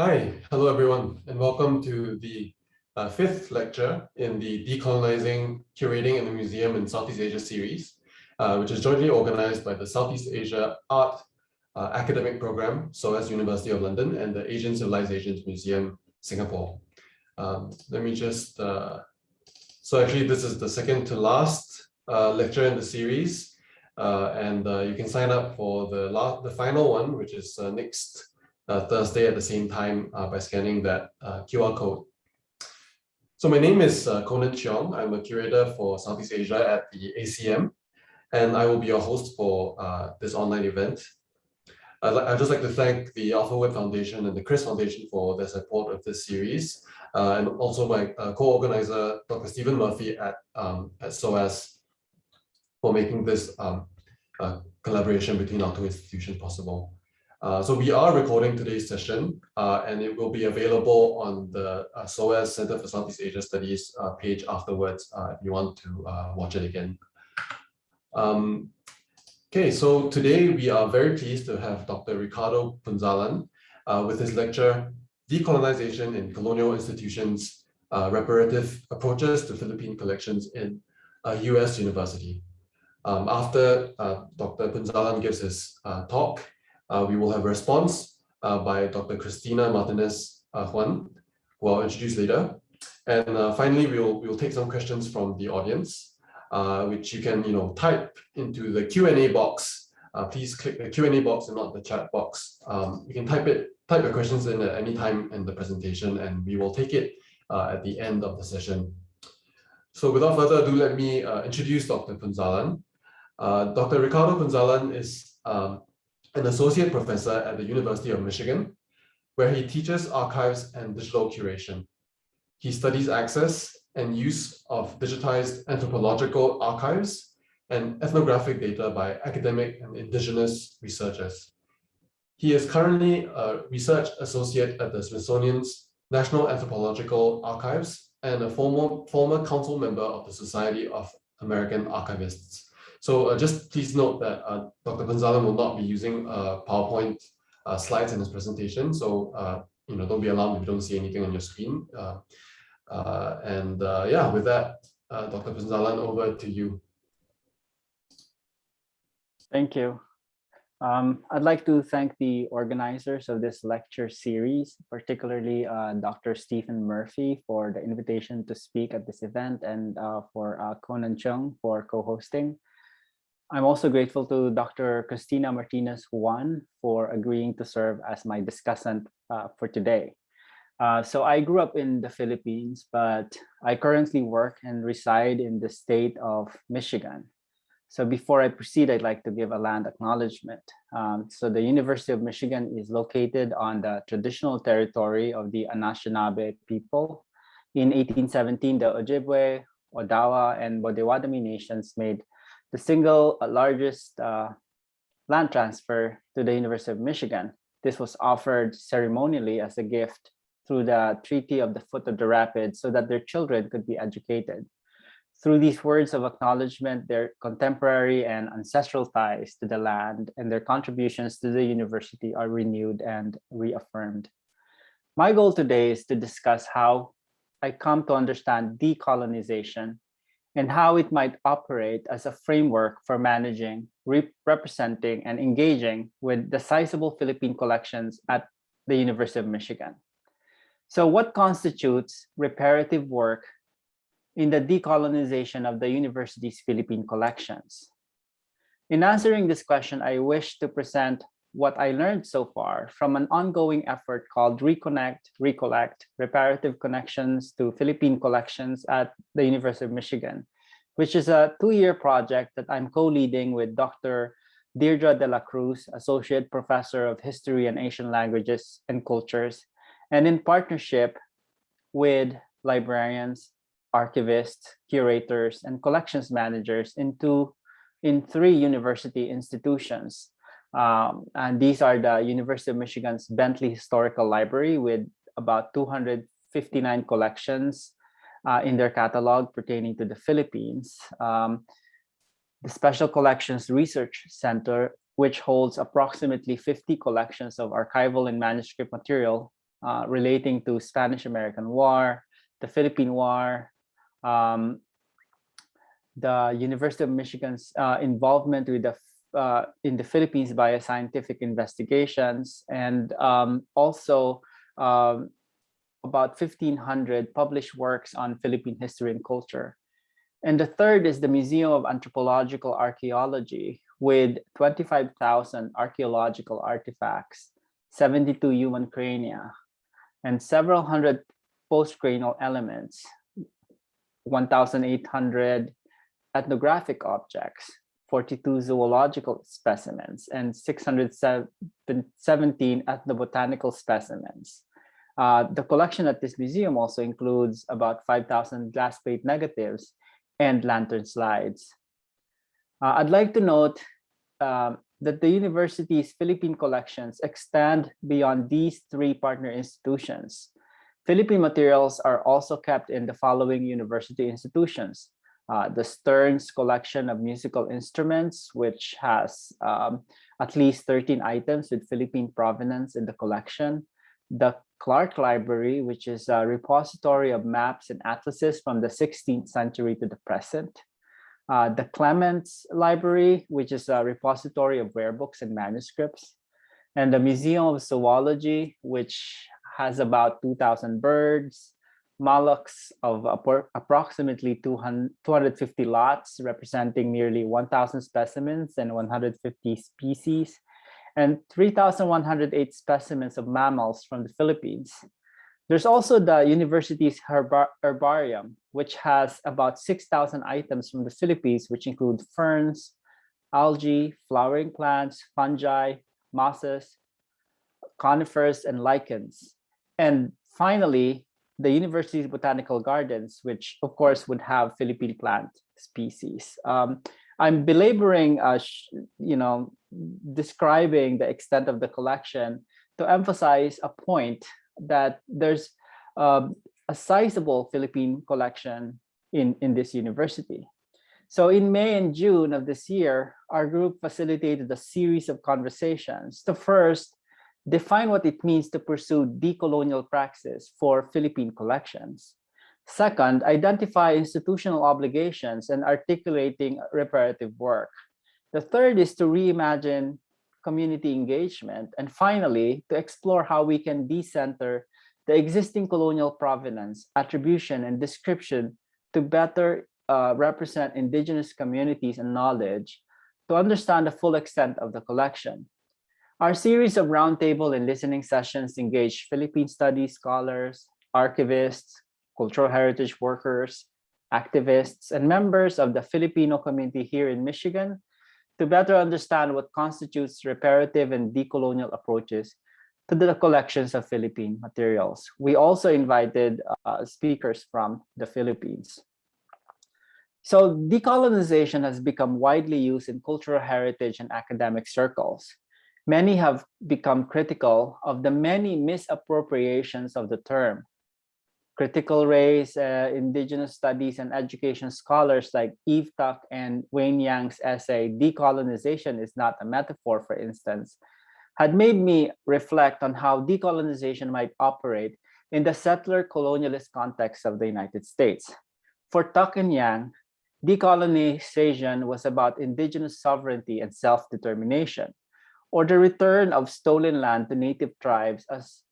Hi, hello everyone, and welcome to the uh, fifth lecture in the Decolonizing, Curating in the Museum in Southeast Asia series, uh, which is jointly organized by the Southeast Asia Art uh, Academic Program, SOAS University of London, and the Asian Civilizations Museum, Singapore. Um, let me just, uh, so actually this is the second to last uh, lecture in the series, uh, and you can sign up for the, last, the final one, which is next Thursday at the same time uh, by scanning that uh, QR code. So my name is uh, Conan Cheong. I'm a curator for Southeast Asia at the ACM, and I will be your host for uh, this online event. I'd, I'd, just like to thank the Alphawood Foundation and the Kris Foundation for their support of this series, uh, and also my co-organizer, Dr. Stephen Murphy at, um, at SOAS for making this um, collaboration between our two institutions possible. Uh, so we are recording today's session uh, and it will be available on the uh, SOAS Center for Southeast Asia Studies uh, page afterwards uh, if you want to watch it again. Um, okay, so today we are very pleased to have Dr. Ricardo Punzalan with his lecture, Decolonization in Colonial Institutions, Reparative Approaches to Philippine Collections in a US University. Um, after Dr. Punzalan gives his talk, we will have a response uh, by Dr. Christina Martinez uh, Juan, who I'll introduce later. And finally, we'll, we'll take some questions from the audience, which you can you know, type into the Q&A box. please click the Q&A box and not the chat box. Um, you can type it, type your questions in at any time in the presentation, and we will take it at the end of the session. So without further ado, let me uh, introduce Dr. Punzalan. Uh, Dr. Ricardo Punzalan is um, an associate professor at the University of Michigan, where he teaches archives and digital curation. He studies access and use of digitized anthropological archives and ethnographic data by academic and indigenous researchers. He is currently a research associate at the Smithsonian's National Anthropological Archives and a former, former council member of the Society of American Archivists. So uh, just please note that uh, Dr. Punzalan will not be using uh, PowerPoint uh, slides in his presentation. So, uh, you know, don't be alarmed if you don't see anything on your screen. Uh, and yeah, with that, Dr. Punzalan, over to you. Thank you. Um, I'd like to thank the organizers of this lecture series, particularly uh, Dr. Stephen Murphy for the invitation to speak at this event and uh, for uh, Conan Cheong for co-hosting. I'm also grateful to Dr. Christina Martinez Juan for agreeing to serve as my discussant uh, for today. Uh, so I grew up in the Philippines, but I currently work and reside in the state of Michigan. So before I proceed, I'd like to give a land acknowledgement. Um, so the University of Michigan is located on the traditional territory of the Anishinaabe people. In 1817, the Ojibwe, Odawa, and Bodewadmi nations made the single uh, largest uh, land transfer to the University of Michigan. This was offered ceremonially as a gift through the Treaty of the Foot of the Rapids so that their children could be educated. Through these words of acknowledgement, their contemporary and ancestral ties to the land and their contributions to the university are renewed and reaffirmed. My goal today is to discuss how I come to understand decolonization and how it might operate as a framework for managing, representing, and engaging with the sizable Philippine collections at the University of Michigan. So what constitutes reparative work in the decolonization of the university's Philippine collections? In answering this question, I wish to present what I learned so far from an ongoing effort called Reconnect, Recollect, Reparative Connections to Philippine Collections at the University of Michigan, which is a two-year project that I'm co-leading with Dr. Deirdre de la Cruz, Associate Professor of History and Asian Languages and Cultures, and in partnership with librarians, archivists, curators, and collections managers in, two, in three university institutions um, and these are the University of Michigan's Bentley Historical Library with about 259 collections uh, in their catalog pertaining to the Philippines. Um, the Special Collections Research Center, which holds approximately 50 collections of archival and manuscript material uh, relating to Spanish-American War, the Philippine War, um, the University of Michigan's uh, involvement with the uh, in the Philippines via scientific investigations, and um, also um, about 1,500 published works on Philippine history and culture. And the third is the Museum of Anthropological Archaeology with 25,000 archaeological artifacts, 72 human crania, and several hundred postcranial elements, 1,800 ethnographic objects, 42 zoological specimens, and 617 ethnobotanical specimens. Uh, the collection at this museum also includes about 5,000 glass plate negatives and lantern slides. Uh, I'd like to note um, that the university's Philippine collections extend beyond these three partner institutions. Philippine materials are also kept in the following university institutions. Uh, the Stearns collection of musical instruments, which has um, at least 13 items with Philippine provenance in the collection. The Clark Library, which is a repository of maps and atlases from the 16th century to the present. Uh, the Clements Library, which is a repository of rare books and manuscripts, and the Museum of Zoology, which has about 2,000 birds, mollusks of approximately 200, 250 lots, representing nearly 1,000 specimens and 150 species, and 3,108 specimens of mammals from the Philippines. There's also the university's herbar herbarium, which has about 6,000 items from the Philippines, which include ferns, algae, flowering plants, fungi, mosses, conifers, and lichens. And finally, the university's botanical gardens, which of course would have Philippine plant species. Um, I'm belaboring, uh, you know, describing the extent of the collection to emphasize a point that there's um, a sizable Philippine collection in, in this university. So in May and June of this year, our group facilitated a series of conversations to first define what it means to pursue decolonial praxis for Philippine collections. Second, identify institutional obligations and articulating reparative work. The third is to reimagine community engagement. And finally, to explore how we can decenter the existing colonial provenance, attribution, and description to better uh, represent indigenous communities and knowledge to understand the full extent of the collection. Our series of roundtable and listening sessions engage Philippine studies scholars, archivists, cultural heritage workers, activists, and members of the Filipino community here in Michigan to better understand what constitutes reparative and decolonial approaches to the collections of Philippine materials. We also invited uh, speakers from the Philippines. So decolonization has become widely used in cultural heritage and academic circles. Many have become critical of the many misappropriations of the term, critical race, uh, indigenous studies, and education scholars like Eve Tuck and Wayne Yang's essay, Decolonization is not a metaphor, for instance, had made me reflect on how decolonization might operate in the settler colonialist context of the United States. For Tuck and Yang, decolonization was about indigenous sovereignty and self-determination, or the return of stolen land to native tribes as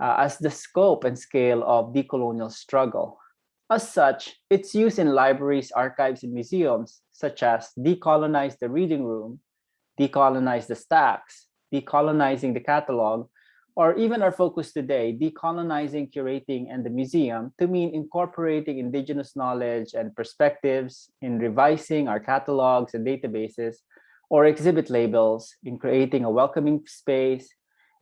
uh, as the scope and scale of decolonial struggle. As such, its use in libraries, archives, and museums, such as decolonize the reading room, decolonize the stacks, decolonizing the catalog, or even our focus today, decolonizing curating and the museum to mean incorporating indigenous knowledge and perspectives in revising our catalogs and databases or exhibit labels, in creating a welcoming space,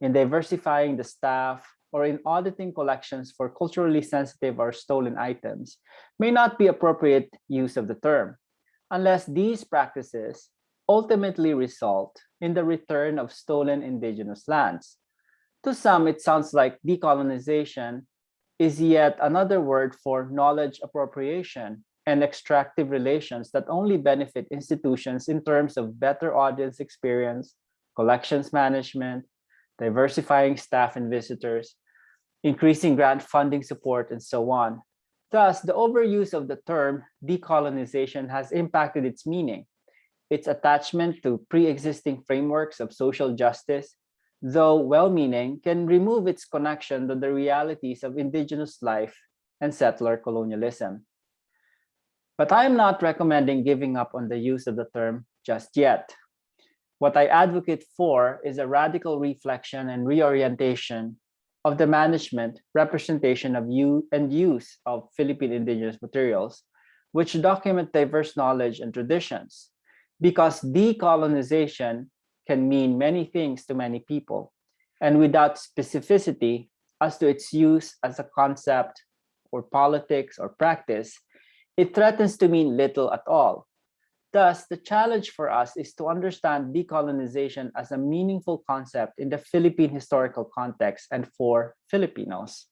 in diversifying the staff, or in auditing collections for culturally sensitive or stolen items may not be appropriate use of the term, unless these practices ultimately result in the return of stolen indigenous lands. To some, it sounds like decolonization is yet another word for knowledge appropriation and extractive relations that only benefit institutions in terms of better audience experience, collections management, diversifying staff and visitors, increasing grant funding support, and so on. Thus, the overuse of the term decolonization has impacted its meaning. Its attachment to pre-existing frameworks of social justice, though well-meaning, can remove its connection to the realities of indigenous life and settler colonialism. But I am not recommending giving up on the use of the term just yet. What I advocate for is a radical reflection and reorientation of the management, representation of you and use of Philippine indigenous materials, which document diverse knowledge and traditions. Because decolonization can mean many things to many people, and without specificity as to its use as a concept or politics or practice, it threatens to mean little at all. Thus, the challenge for us is to understand decolonization as a meaningful concept in the Philippine historical context and for Filipinos.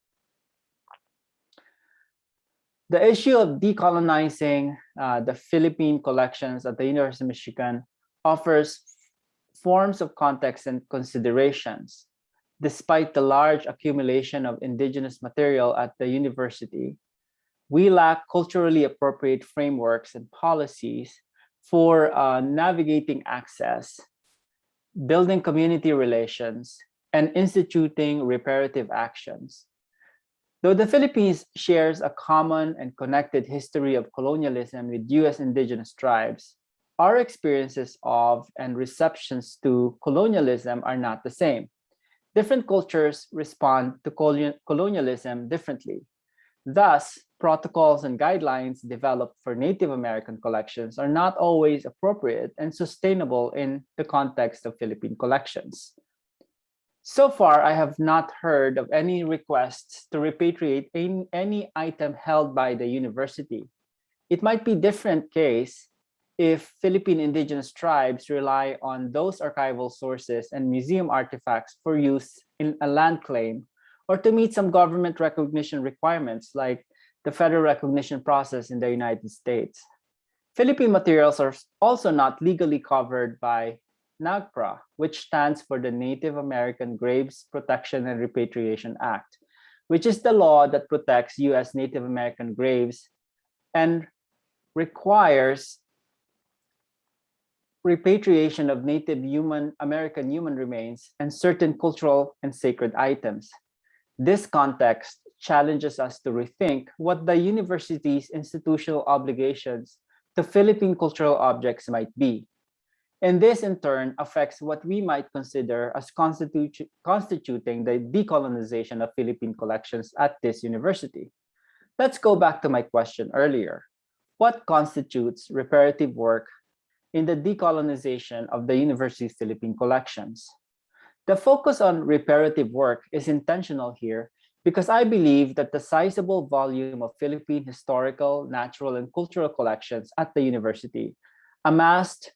The issue of decolonizing uh, the Philippine collections at the University of Michigan offers forms of context and considerations. Despite the large accumulation of indigenous material at the university, we lack culturally appropriate frameworks and policies for uh, navigating access, building community relations, and instituting reparative actions. Though the Philippines shares a common and connected history of colonialism with US indigenous tribes, our experiences of and receptions to colonialism are not the same. Different cultures respond to colonialism differently. Thus, protocols and guidelines developed for Native American collections are not always appropriate and sustainable in the context of Philippine collections. So far, I have not heard of any requests to repatriate any, item held by the university. It might be different case if Philippine indigenous tribes rely on those archival sources and museum artifacts for use in a land claim or to meet some government recognition requirements like the federal recognition process in the United States. Philippine materials are also not legally covered by NAGPRA, which stands for the Native American Graves Protection and Repatriation Act, which is the law that protects US Native American graves and requires repatriation of Native human American human remains and certain cultural and sacred items. This context challenges us to rethink what the university's institutional obligations to Philippine cultural objects might be. And this in turn affects what we might consider as constitu constituting the decolonization of Philippine collections at this university. Let's go back to my question earlier. What constitutes reparative work in the decolonization of the university's Philippine collections? The focus on reparative work is intentional here because I believe that the sizable volume of Philippine historical, natural, and cultural collections at the university, amassed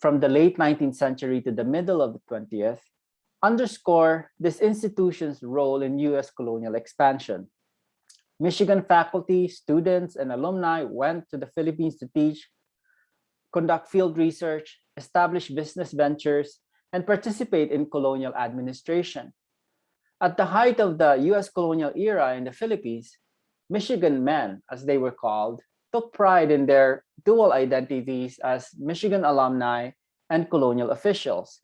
from the late 19th century to the middle of the 20th, underscore this institution's role in US colonial expansion. Michigan faculty, students, and alumni went to the Philippines to teach, conduct field research, establish business ventures, and participate in colonial administration. At the height of the US colonial era in the Philippines, Michigan men, as they were called, took pride in their dual identities as Michigan alumni and colonial officials.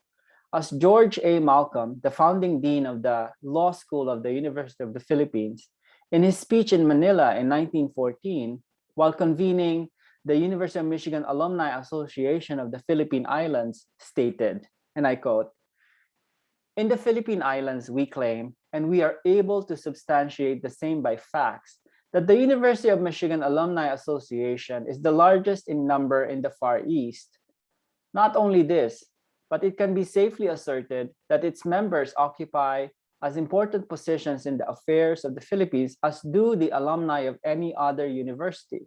As George A. Malcolm, the founding dean of the Law School of the University of the Philippines, in his speech in Manila in 1914, while convening the University of Michigan Alumni Association of the Philippine Islands, stated, and I quote, in the Philippine Islands, we claim, and we are able to substantiate the same by facts, that the University of Michigan Alumni Association is the largest in number in the Far East. Not only this, but it can be safely asserted that its members occupy as important positions in the affairs of the Philippines as do the alumni of any other university.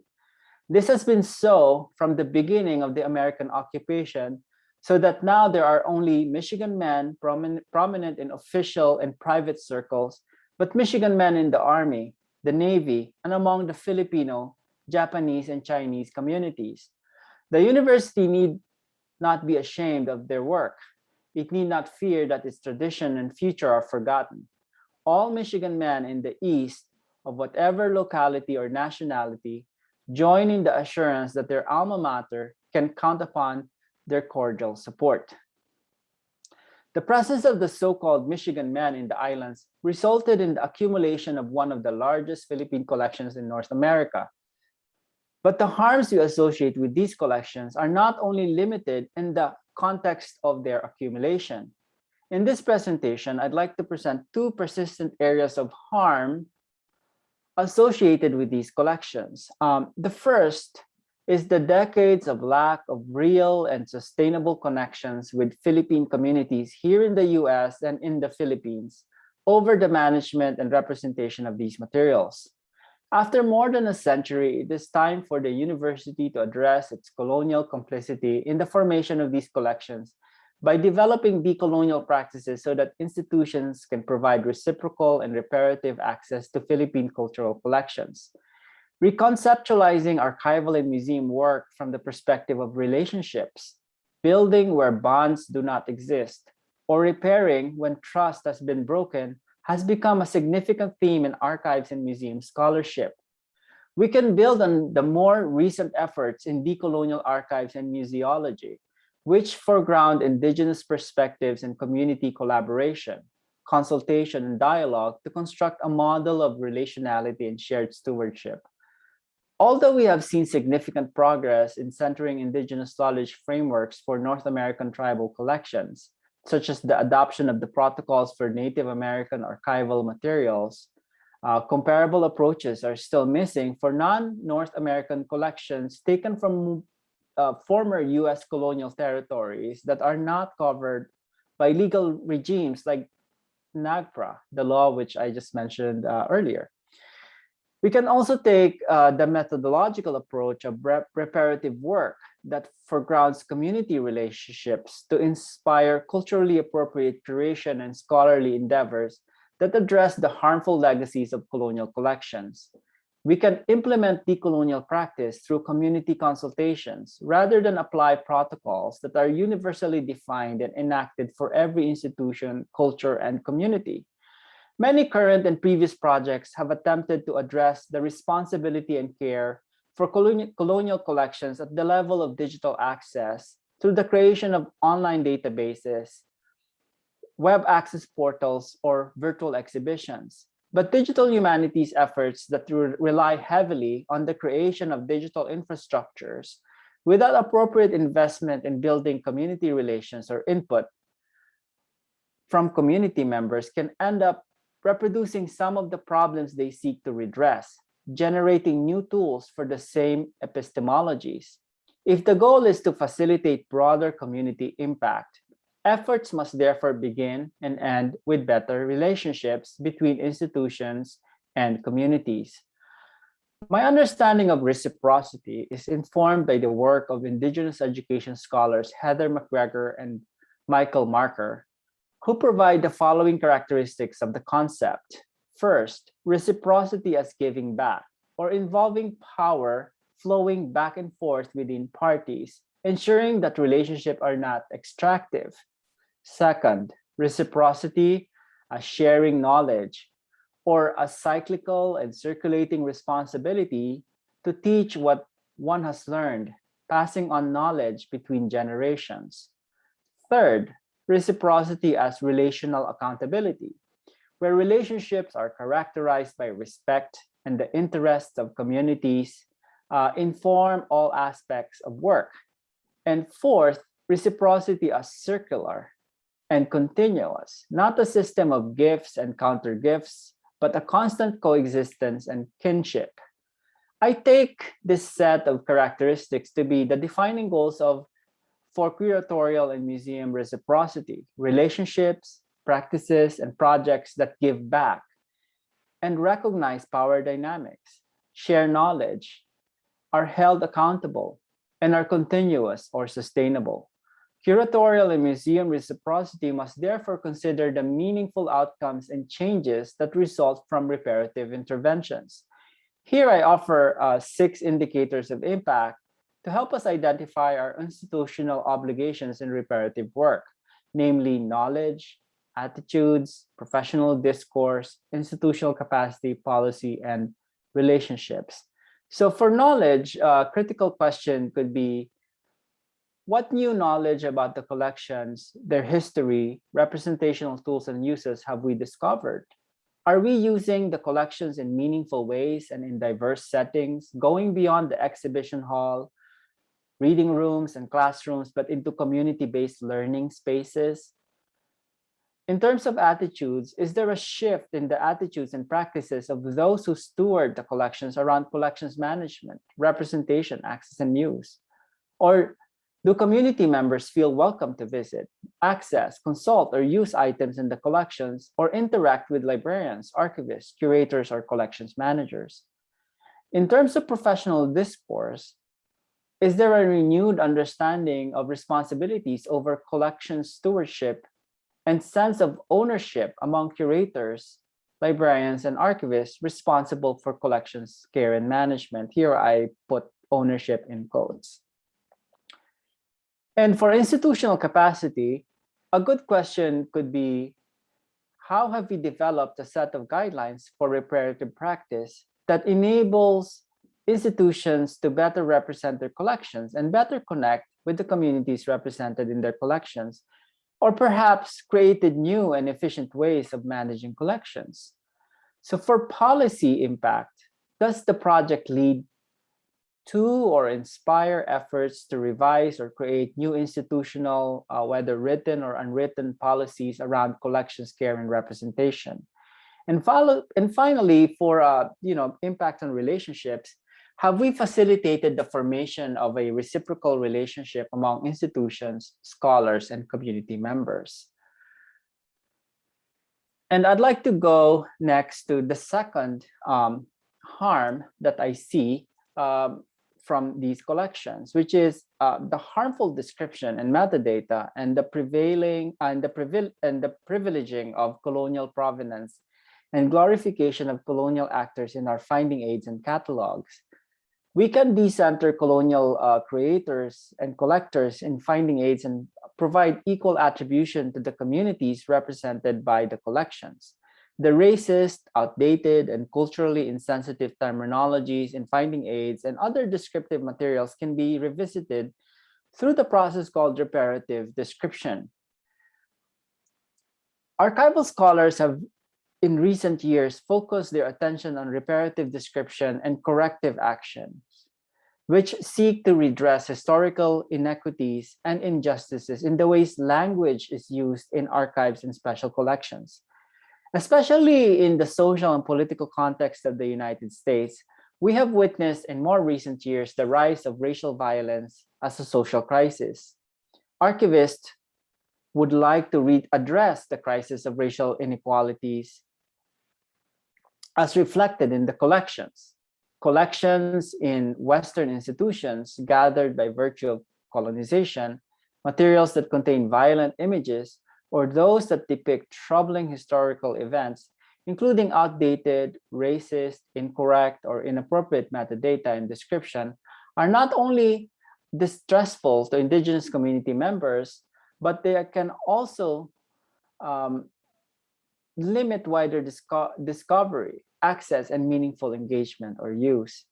This has been so from the beginning of the American occupation so that now there are only Michigan men prominent, prominent in official and private circles, but Michigan men in the Army, the Navy, and among the Filipino, Japanese, and Chinese communities. The university need not be ashamed of their work. It need not fear that its tradition and future are forgotten. all Michigan men in the East of whatever locality or nationality join in the assurance that their alma mater can count upon their cordial support. The presence of the so-called Michigan men in the islands resulted in the accumulation of one of the largest Philippine collections in North America. But the harms we associate with these collections are not only limited in the context of their accumulation. In this presentation, I'd like to present two persistent areas of harm associated with these collections. Um, the first is the decades of lack of real and sustainable connections with Philippine communities here in the US and in the Philippines over the management and representation of these materials. After more than a century, it is time for the university to address its colonial complicity in the formation of these collections by developing decolonial practices so that institutions can provide reciprocal and reparative access to Philippine cultural collections. Reconceptualizing archival and museum work from the perspective of relationships, building where bonds do not exist, or repairing when trust has been broken has become a significant theme in archives and museum scholarship. We can build on the more recent efforts in decolonial archives and museology, which foreground indigenous perspectives and community collaboration, consultation, and dialogue to construct a model of relationality and shared stewardship. Although we have seen significant progress in centering indigenous knowledge frameworks for North American tribal collections, such as the adoption of the protocols for Native American archival materials, uh, comparable approaches are still missing for non-North American collections taken from uh, former US colonial territories that are not covered by legal regimes like NAGPRA, the law which I just mentioned uh, earlier. We can also take uh, the methodological approach of preparative work that foregrounds community relationships to inspire culturally appropriate curation and scholarly endeavors that address the harmful legacies of colonial collections. We can implement decolonial practice through community consultations rather than apply protocols that are universally defined and enacted for every institution, culture, and community. Many current and previous projects have attempted to address the responsibility and care for colonial collections at the level of digital access through the creation of online databases, web access portals, or virtual exhibitions. But digital humanities efforts that rely heavily on the creation of digital infrastructures without appropriate investment in building community relations or input from community members can end up reproducing some of the problems they seek to redress, generating new tools for the same epistemologies. If the goal is to facilitate broader community impact, efforts must therefore begin and end with better relationships between institutions and communities. My understanding of reciprocity is informed by the work of Indigenous education scholars Heather McGregor and Michael Marker, who provide the following characteristics of the concept. First, reciprocity as giving back or involving power flowing back and forth within parties, ensuring that relationships are not extractive. Second, reciprocity as sharing knowledge or a cyclical and circulating responsibility to teach what one has learned, passing on knowledge between generations. Third, reciprocity as relational accountability, where relationships are characterized by respect and the interests of communities uh, inform all aspects of work. And fourth, reciprocity as circular and continuous, not a system of gifts and counter gifts, but a constant coexistence and kinship. I take this set of characteristics to be the defining goals of for curatorial and museum reciprocity, relationships, practices, and projects that give back and recognize power dynamics, share knowledge, are held accountable, and are continuous or sustainable. Curatorial and museum reciprocity must therefore consider the meaningful outcomes and changes that result from reparative interventions. Here I offer uh, six indicators of impact to help us identify our institutional obligations in reparative work, namely knowledge, attitudes, professional discourse, institutional capacity, policy, and relationships. So for knowledge, a critical question could be, what new knowledge about the collections, their history, representational tools and uses have we discovered? Are we using the collections in meaningful ways and in diverse settings, going beyond the exhibition hall, reading rooms and classrooms, but into community-based learning spaces? In terms of attitudes, is there a shift in the attitudes and practices of those who steward the collections around collections management, representation, access, and use? Or do community members feel welcome to visit, access, consult, or use items in the collections, or interact with librarians, archivists, curators, or collections managers? In terms of professional discourse, is there a renewed understanding of responsibilities over collection stewardship and sense of ownership among curators, librarians, and archivists responsible for collections care and management? Here I put ownership in quotes. And for institutional capacity, a good question could be, how have we developed a set of guidelines for reparative practice that enables institutions to better represent their collections and better connect with the communities represented in their collections, or perhaps created new and efficient ways of managing collections. So for policy impact, does the project lead to or inspire efforts to revise or create new institutional, uh, whether written or unwritten policies around collections care and representation. And, follow, and finally, for uh, you know, impact on relationships, have we facilitated the formation of a reciprocal relationship among institutions, scholars, and community members? And I'd like to go next to the second um, harm that I see um, from these collections, which is uh, the harmful description and metadata and the prevailing and the and the privileging of colonial provenance and glorification of colonial actors in our finding aids and catalogs. We can decenter colonial uh, creators and collectors in finding aids and provide equal attribution to the communities represented by the collections. The racist, outdated, and culturally insensitive terminologies in finding aids and other descriptive materials can be revisited through the process called reparative description. Archival scholars have in recent years focused their attention on reparative description and corrective actions, which seek to redress historical inequities and injustices in the ways language is used in archives and special collections. Especially in the social and political context of the United States, we have witnessed in more recent years the rise of racial violence as a social crisis. Archivists would like to address the crisis of racial inequalities as reflected in the collections. Collections in Western institutions gathered by virtue of colonization, materials that contain violent images or those that depict troubling historical events, including outdated, racist, incorrect, or inappropriate metadata and description, are not only distressful to indigenous community members, but they can also um, limit wider disco discovery, access, and meaningful engagement or use.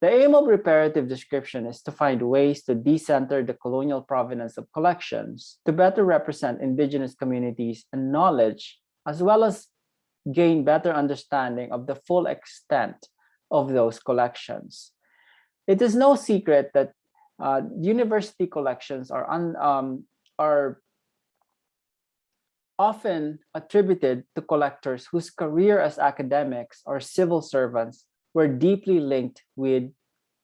The aim of reparative description is to find ways to decenter the colonial provenance of collections to better represent indigenous communities and knowledge, as well as gain better understanding of the full extent of those collections. It is no secret that uh, university collections are, un, um, are often attributed to collectors whose career as academics or civil servants were deeply linked with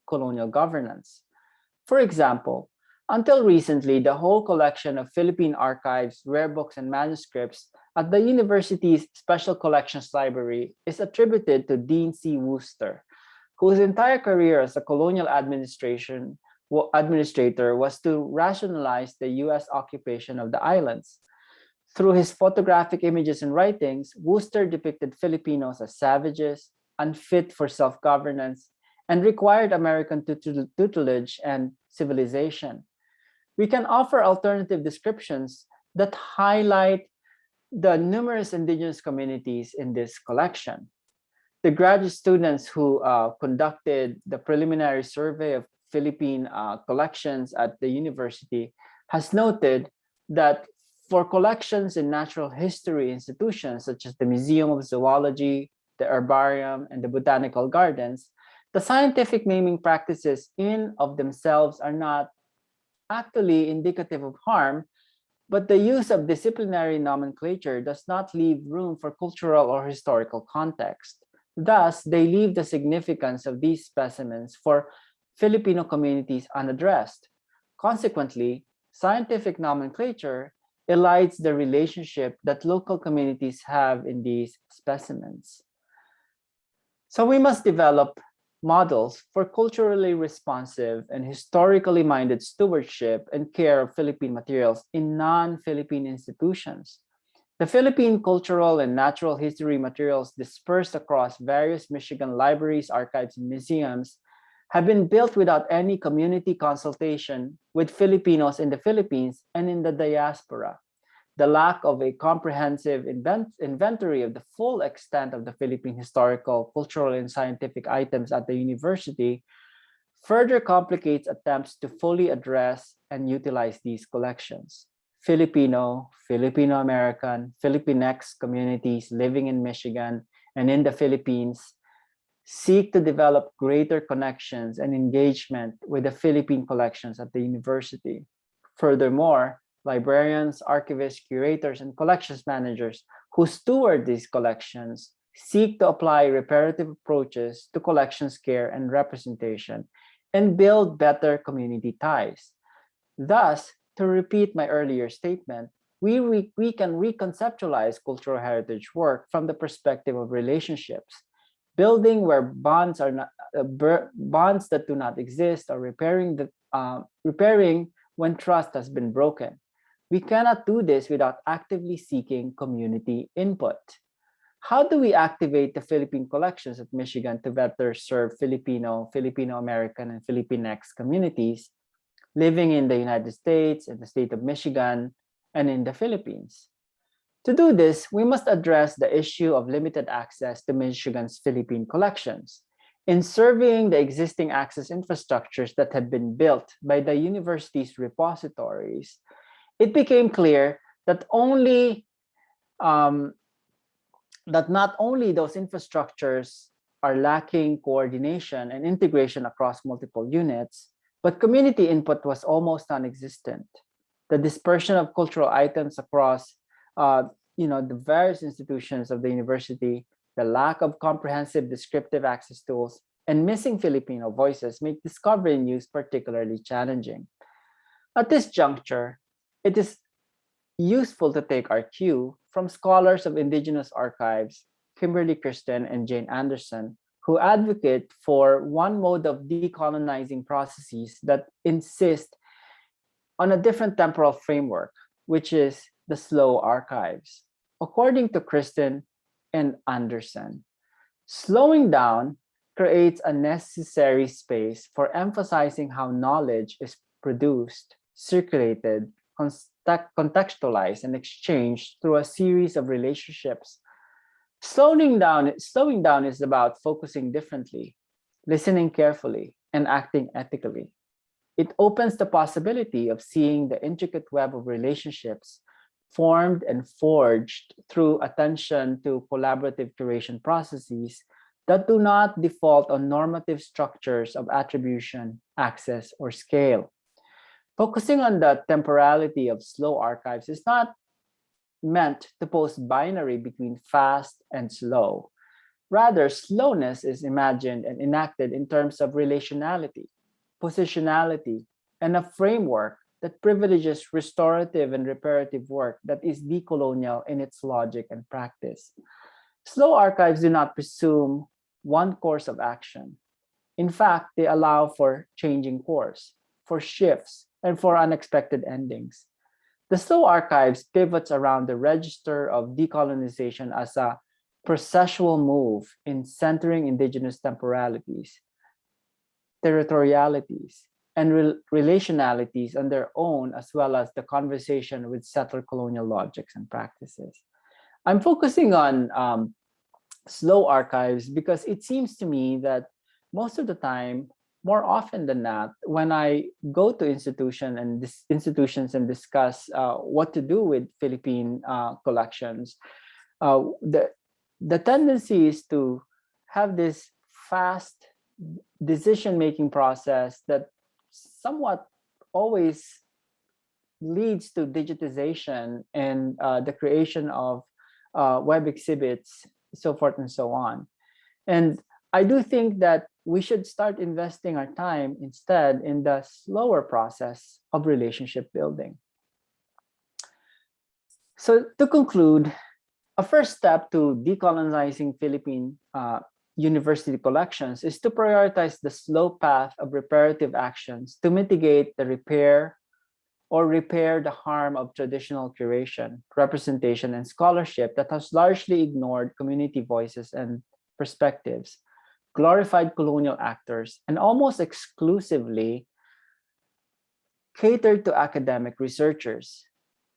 colonial governance. For example, until recently, the whole collection of Philippine archives, rare books, and manuscripts at the university's Special Collections Library is attributed to Dean C. Worcester, whose entire career as a colonial administration administrator was to rationalize the U.S. occupation of the islands. Through his photographic images and writings, Worcester depicted Filipinos as savages, unfit for self-governance, and required American tutelage and civilization. We can offer alternative descriptions that highlight the numerous indigenous communities in this collection. The graduate students who uh, conducted the preliminary survey of Philippine uh, collections at the university has noted that for collections in natural history institutions such as the Museum of Zoology, the Herbarium, and the Botanical Gardens, the scientific naming practices in of themselves are not actually indicative of harm, but the use of disciplinary nomenclature does not leave room for cultural or historical context. Thus, they leave the significance of these specimens for Filipino communities unaddressed. Consequently, scientific nomenclature elides the relationship that local communities have in these specimens. So we must develop models for culturally responsive and historically minded stewardship and care of Philippine materials in non-Philippine institutions. The Philippine cultural and natural history materials dispersed across various Michigan libraries, archives, and museums have been built without any community consultation with Filipinos in the Philippines and in the diaspora the lack of a comprehensive invent inventory of the full extent of the Philippine historical, cultural, and scientific items at the university further complicates attempts to fully address and utilize these collections. Filipino, Filipino-American, Filipinx communities living in Michigan and in the Philippines seek to develop greater connections and engagement with the Philippine collections at the university. Furthermore, librarians, archivists, curators, and collections managers who steward these collections seek to apply reparative approaches to collections care and representation and build better community ties. Thus, to repeat my earlier statement, we, re we can reconceptualize cultural heritage work from the perspective of relationships, building where bonds are not uh, bonds that do not exist or repairing the uh, repairing when trust has been broken. We cannot do this without actively seeking community input. How do we activate the Philippine collections at Michigan to better serve Filipino, Filipino-American, and Filipinx communities living in the United States, in the state of Michigan, and in the Philippines? To do this, we must address the issue of limited access to Michigan's Philippine collections. In surveying the existing access infrastructures that have been built by the university's repositories, it became clear that only um, that not only those infrastructures are lacking coordination and integration across multiple units, but community input was almost non-existent. The dispersion of cultural items across you know, the various institutions of the university, the lack of comprehensive descriptive access tools, and missing Filipino voices make discovery use particularly challenging. At this juncture, it is useful to take our cue from scholars of indigenous archives, Kimberly Christen and Jane Anderson, who advocate for one mode of decolonizing processes that insist on a different temporal framework, which is the slow archives. According to Christen and Anderson, slowing down creates a necessary space for emphasizing how knowledge is produced, circulated, contextualized and exchanged through a series of relationships. Slowing down, slowing down is about focusing differently, listening carefully, and acting ethically. It opens the possibility of seeing the intricate web of relationships formed and forged through attention to collaborative curation processes that do not default on normative structures of attribution, access, or scale focusing on the temporality of slow archives is not meant to post binary between fast and slow. Rather, slowness is imagined and enacted in terms of relationality, positionality, and a framework that privileges restorative and reparative work that is decolonial in its logic and practice. Slow archives do not presume one course of action. In fact, they allow for changing course, for shifts, and for unexpected endings. The slow archives pivots around the register of decolonization as a processual move in centering indigenous temporalities, territorialities, and re relationalities on their own, as well as the conversation with settler colonial logics and practices. I'm focusing on um, slow archives because it seems to me that most of the time, more often than not, when I go to institution and institutions and discuss uh, what to do with Philippine uh, collections, uh, the the tendency is to have this fast decision-making process that somewhat always leads to digitization and uh, the creation of uh, web exhibits, so forth and so on. And I do think that we should start investing our time instead in the slower process of relationship building. So to conclude, a first step to decolonizing Philippine uh, university collections is to prioritize the slow path of reparative actions to mitigate the repair or repair the harm of traditional curation, representation, and scholarship that has largely ignored community voices and perspectives, glorified colonial actors, and almost exclusively catered to academic researchers.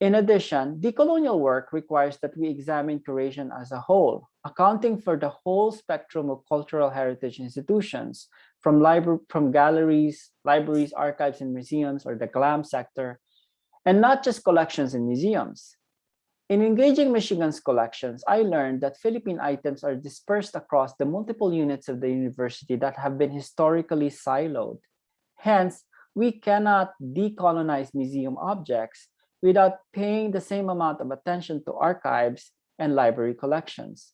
In addition, decolonial work requires that we examine curation as a whole, accounting for the whole spectrum of cultural heritage institutions, from, from galleries, libraries, archives, and museums, or the GLAM sector, and not just collections and museums. In engaging Michigan's collections, I learned that Philippine items are dispersed across the multiple units of the university that have been historically siloed. Hence, we cannot decolonize museum objects without paying the same amount of attention to archives and library collections.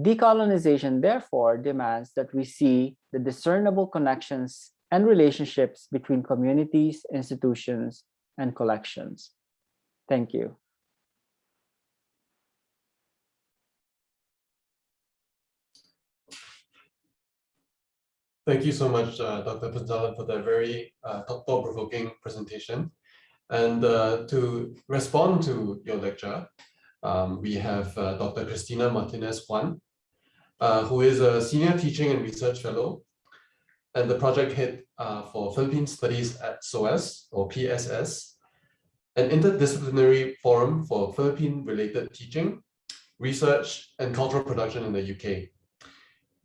Decolonization, therefore, demands that we see the discernible connections and relationships between communities, institutions, and collections. Thank you. Thank you so much, uh, Dr. Punzalan, for that very uh, thought-provoking presentation. And uh, to respond to your lecture, um, we have uh, Dr. Christina Martinez Juan, uh, who is a senior teaching and research fellow and the project head uh, for Philippine Studies at SOAS or PSS, an interdisciplinary forum for Philippine-related teaching, research, and cultural production in the UK.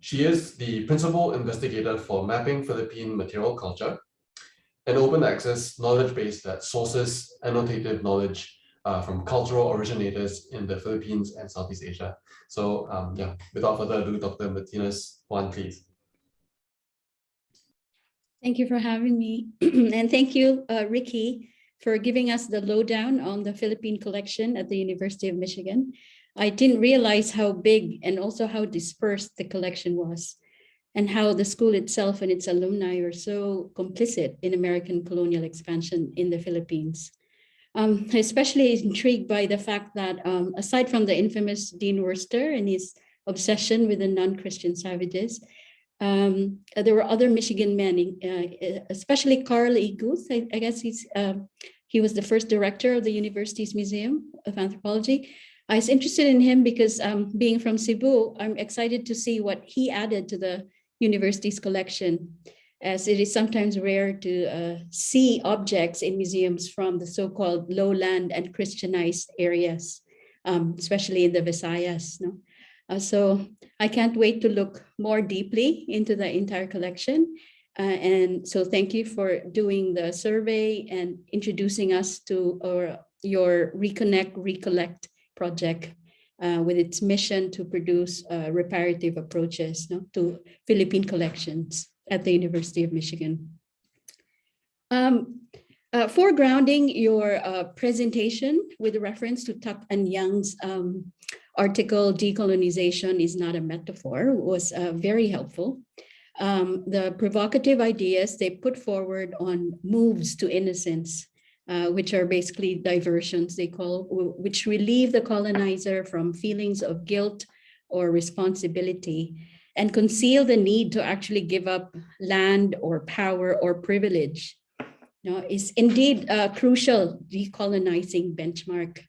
She is the principal investigator for Mapping Philippine Material Culture, an open access knowledge base that sources annotative knowledge uh, from cultural originators in the Philippines and Southeast Asia. So um, yeah, without further ado, Dr. Martinez, Juan please. Thank you for having me. and thank you, uh, Ricky, for giving us the lowdown on the Philippine collection at the University of Michigan. I didn't realize how big and also how dispersed the collection was and how the school itself and its alumni are so complicit in American colonial expansion in the Philippines. Um, especially intrigued by the fact that um, aside from the infamous Dean Worcester and his obsession with the non-Christian savages, um, there were other Michigan men, uh, especially Carl E. Guthe. I, I guess he's uh, he was the first director of the university's Museum of Anthropology. I was interested in him because um, being from Cebu, I'm excited to see what he added to the university's collection as it is sometimes rare to uh, see objects in museums from the so-called lowland and Christianized areas, um, especially in the Visayas. No? Uh, so I can't wait to look more deeply into the entire collection. Uh, and so thank you for doing the survey and introducing us to our, your Reconnect, Recollect project uh, with its mission to produce uh, reparative approaches no, to Philippine collections at the University of Michigan. Um, uh, foregrounding your uh, presentation with reference to Tuck and Yang's um, article, Decolonization is not a metaphor, was uh, very helpful. Um, the provocative ideas they put forward on moves to innocence, uh, which are basically diversions they call, which relieve the colonizer from feelings of guilt or responsibility and conceal the need to actually give up land or power or privilege you is indeed a crucial decolonizing benchmark.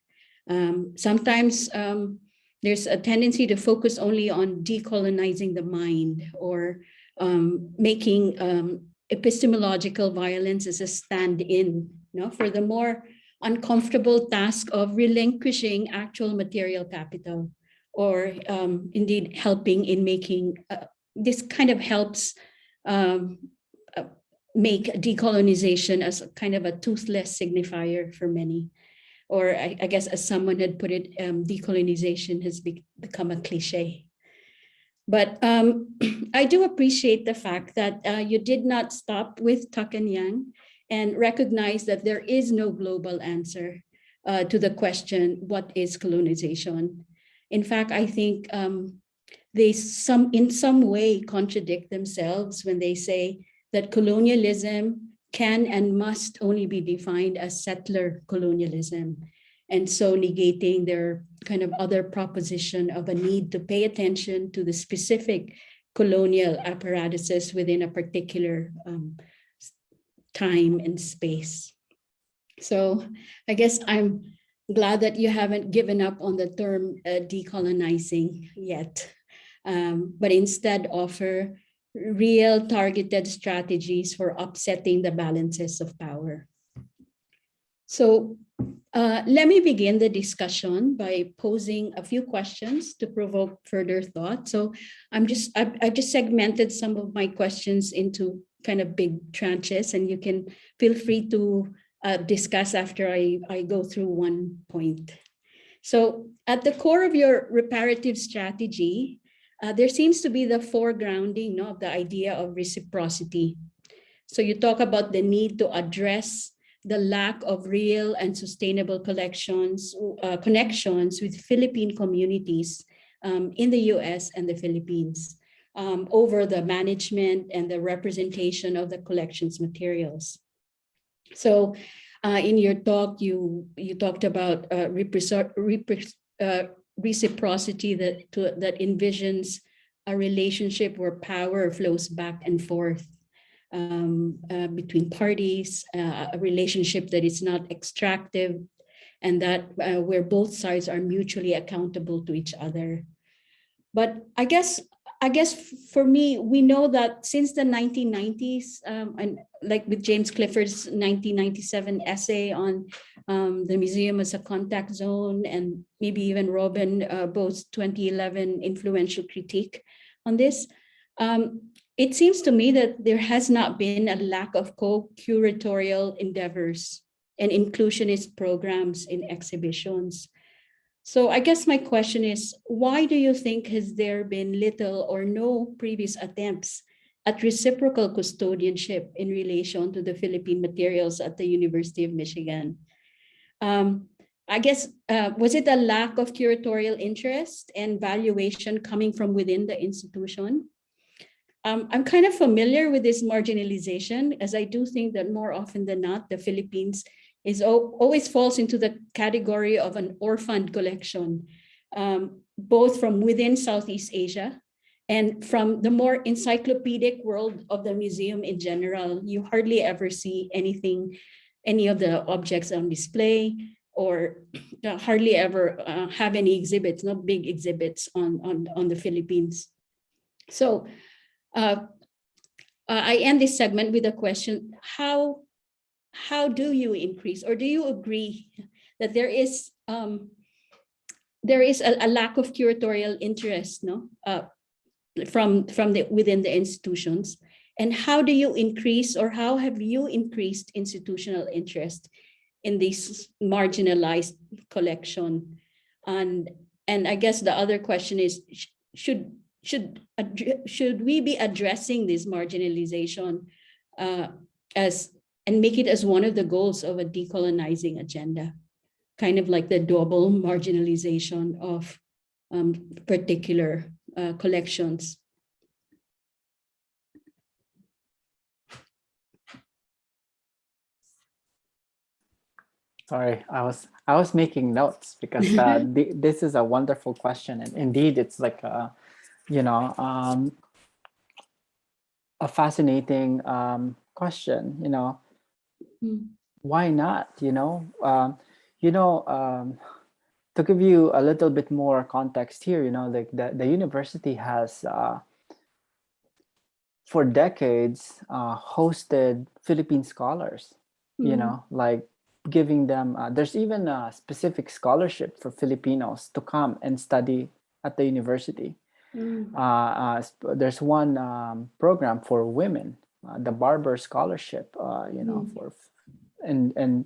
Um, sometimes um, there's a tendency to focus only on decolonizing the mind or um, making um, epistemological violence as a stand-in you know, for the more uncomfortable task of relinquishing actual material capital or um, indeed helping in making, uh, this kind of helps um, uh, make decolonization as kind of a toothless signifier for many. Or I, I guess as someone had put it, um, decolonization has be- become a cliche. But um, I do appreciate the fact that uh, you did not stop with Tuck and Yang and recognize that there is no global answer uh, to the question, what is colonization? In fact, I think um, they some in some way contradict themselves when they say that colonialism can and must only be defined as settler colonialism. And so negating their kind of other proposition of a need to pay attention to the specific colonial apparatuses within a particular um, time and space. So I guess I'm glad that you haven't given up on the term uh, decolonizing yet, um, but instead offer real targeted strategies for upsetting the balances of power. So uh, let me begin the discussion by posing a few questions to provoke further thought. So I'm just, I've, I've just segmented some of my questions into kind of big tranches and you can feel free to uh, discuss after I, I go through one point. So at the core of your reparative strategy, uh, there seems to be the foregrounding of the idea of reciprocity. So you talk about the need to address the lack of real and sustainable collections, uh, connections with Philippine communities um, in the US and the Philippines um, over the management and the representation of the collections materials. So uh, in your talk, you, you talked about uh, uh, reciprocity that, to, that envisions a relationship where power flows back and forth um, uh, between parties, uh, a relationship that is not extractive, and that uh, where both sides are mutually accountable to each other. But I guess I guess for me, we know that since the 1990s, um, and like with James Clifford's 1997 essay on um, the museum as a contact zone, and maybe even Robin uh, Boast's 2011 influential critique on this, um, it seems to me that there has not been a lack of co-curatorial endeavors and inclusionist programs in exhibitions. So I guess my question is, why do you think has there been little or no previous attempts at reciprocal custodianship in relation to the Philippine materials at the University of Michigan? Um, I guess, uh, was it a lack of curatorial interest and valuation coming from within the institution? Um, I'm kind of familiar with this marginalization as I do think that more often than not, the Philippines is always falls into the category of an orphaned collection, um, both from within Southeast Asia and from the more encyclopedic world of the museum in general. You hardly ever see anything, any of the objects on display or uh, hardly ever uh, have any exhibits, not big exhibits on, on, on the Philippines. So uh, uh, I end this segment with a question, how, how do you increase? Or do you agree that there is um, there is a, a, lack of curatorial interest no uh, from from the within the institutions? And how do you increase or how have you increased institutional interest in this marginalized collection? And and i guess the other question is should should should we be addressing this marginalization uh, as and make it as one of the goals of a decolonizing agenda, kind of like the double marginalization of um, particular uh, collections. Sorry, I was I was making notes because uh, th this is a wonderful question, and indeed, it's like a you know, um, a fascinating um, question, you know, Mm. why not, you know, um, you know, um, to give you a little bit more context here, you know, like the, the university has uh, for decades uh, hosted Philippine scholars, you Mm. know, like giving them, uh, there's even a specific scholarship for Filipinos to come and study at the university. Mm. Uh, uh, there's one um, program for women, the Barbour Scholarship, uh, you know, Mm. for and and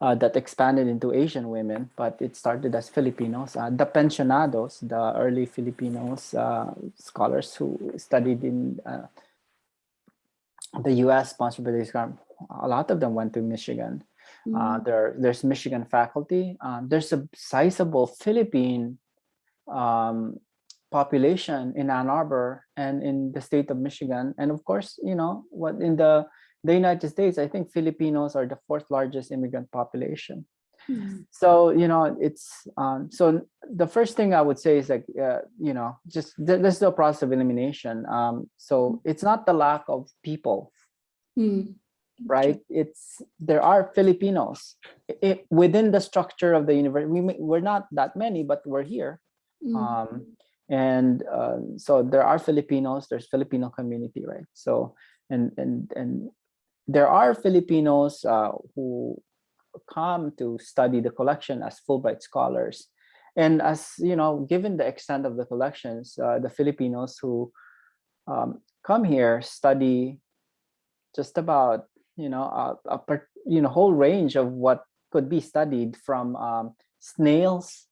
uh, that expanded into Asian women, but it started as Filipinos. Uh, the pensionados, the early Filipinos uh, scholars who studied in uh, the U.S. sponsored by this program, a lot of them went to Michigan. Uh, Mm. there, there's Michigan faculty. Um, there's a sizable Philippine um, population in Ann Arbor and in the state of Michigan, and of course, you know what in the the United States, I think Filipinos are the fourth largest immigrant population. Mm. So you know, it's um, so the first thing I would say is like uh, you know, just th- is a process of elimination. Um, so it's not the lack of people Mm. right? It's there are Filipinos i- i- within the structure of the university. We, we're not that many, but we're here, Mm. um, and uh, so there are Filipinos. There's Filipino community, right? So and and and there are Filipinos uh, who come to study the collection as Fulbright scholars, and as you know, given the extent of the collections, uh, the Filipinos who um, come here study just about you know a, a part, you know whole range of what could be studied from um, snails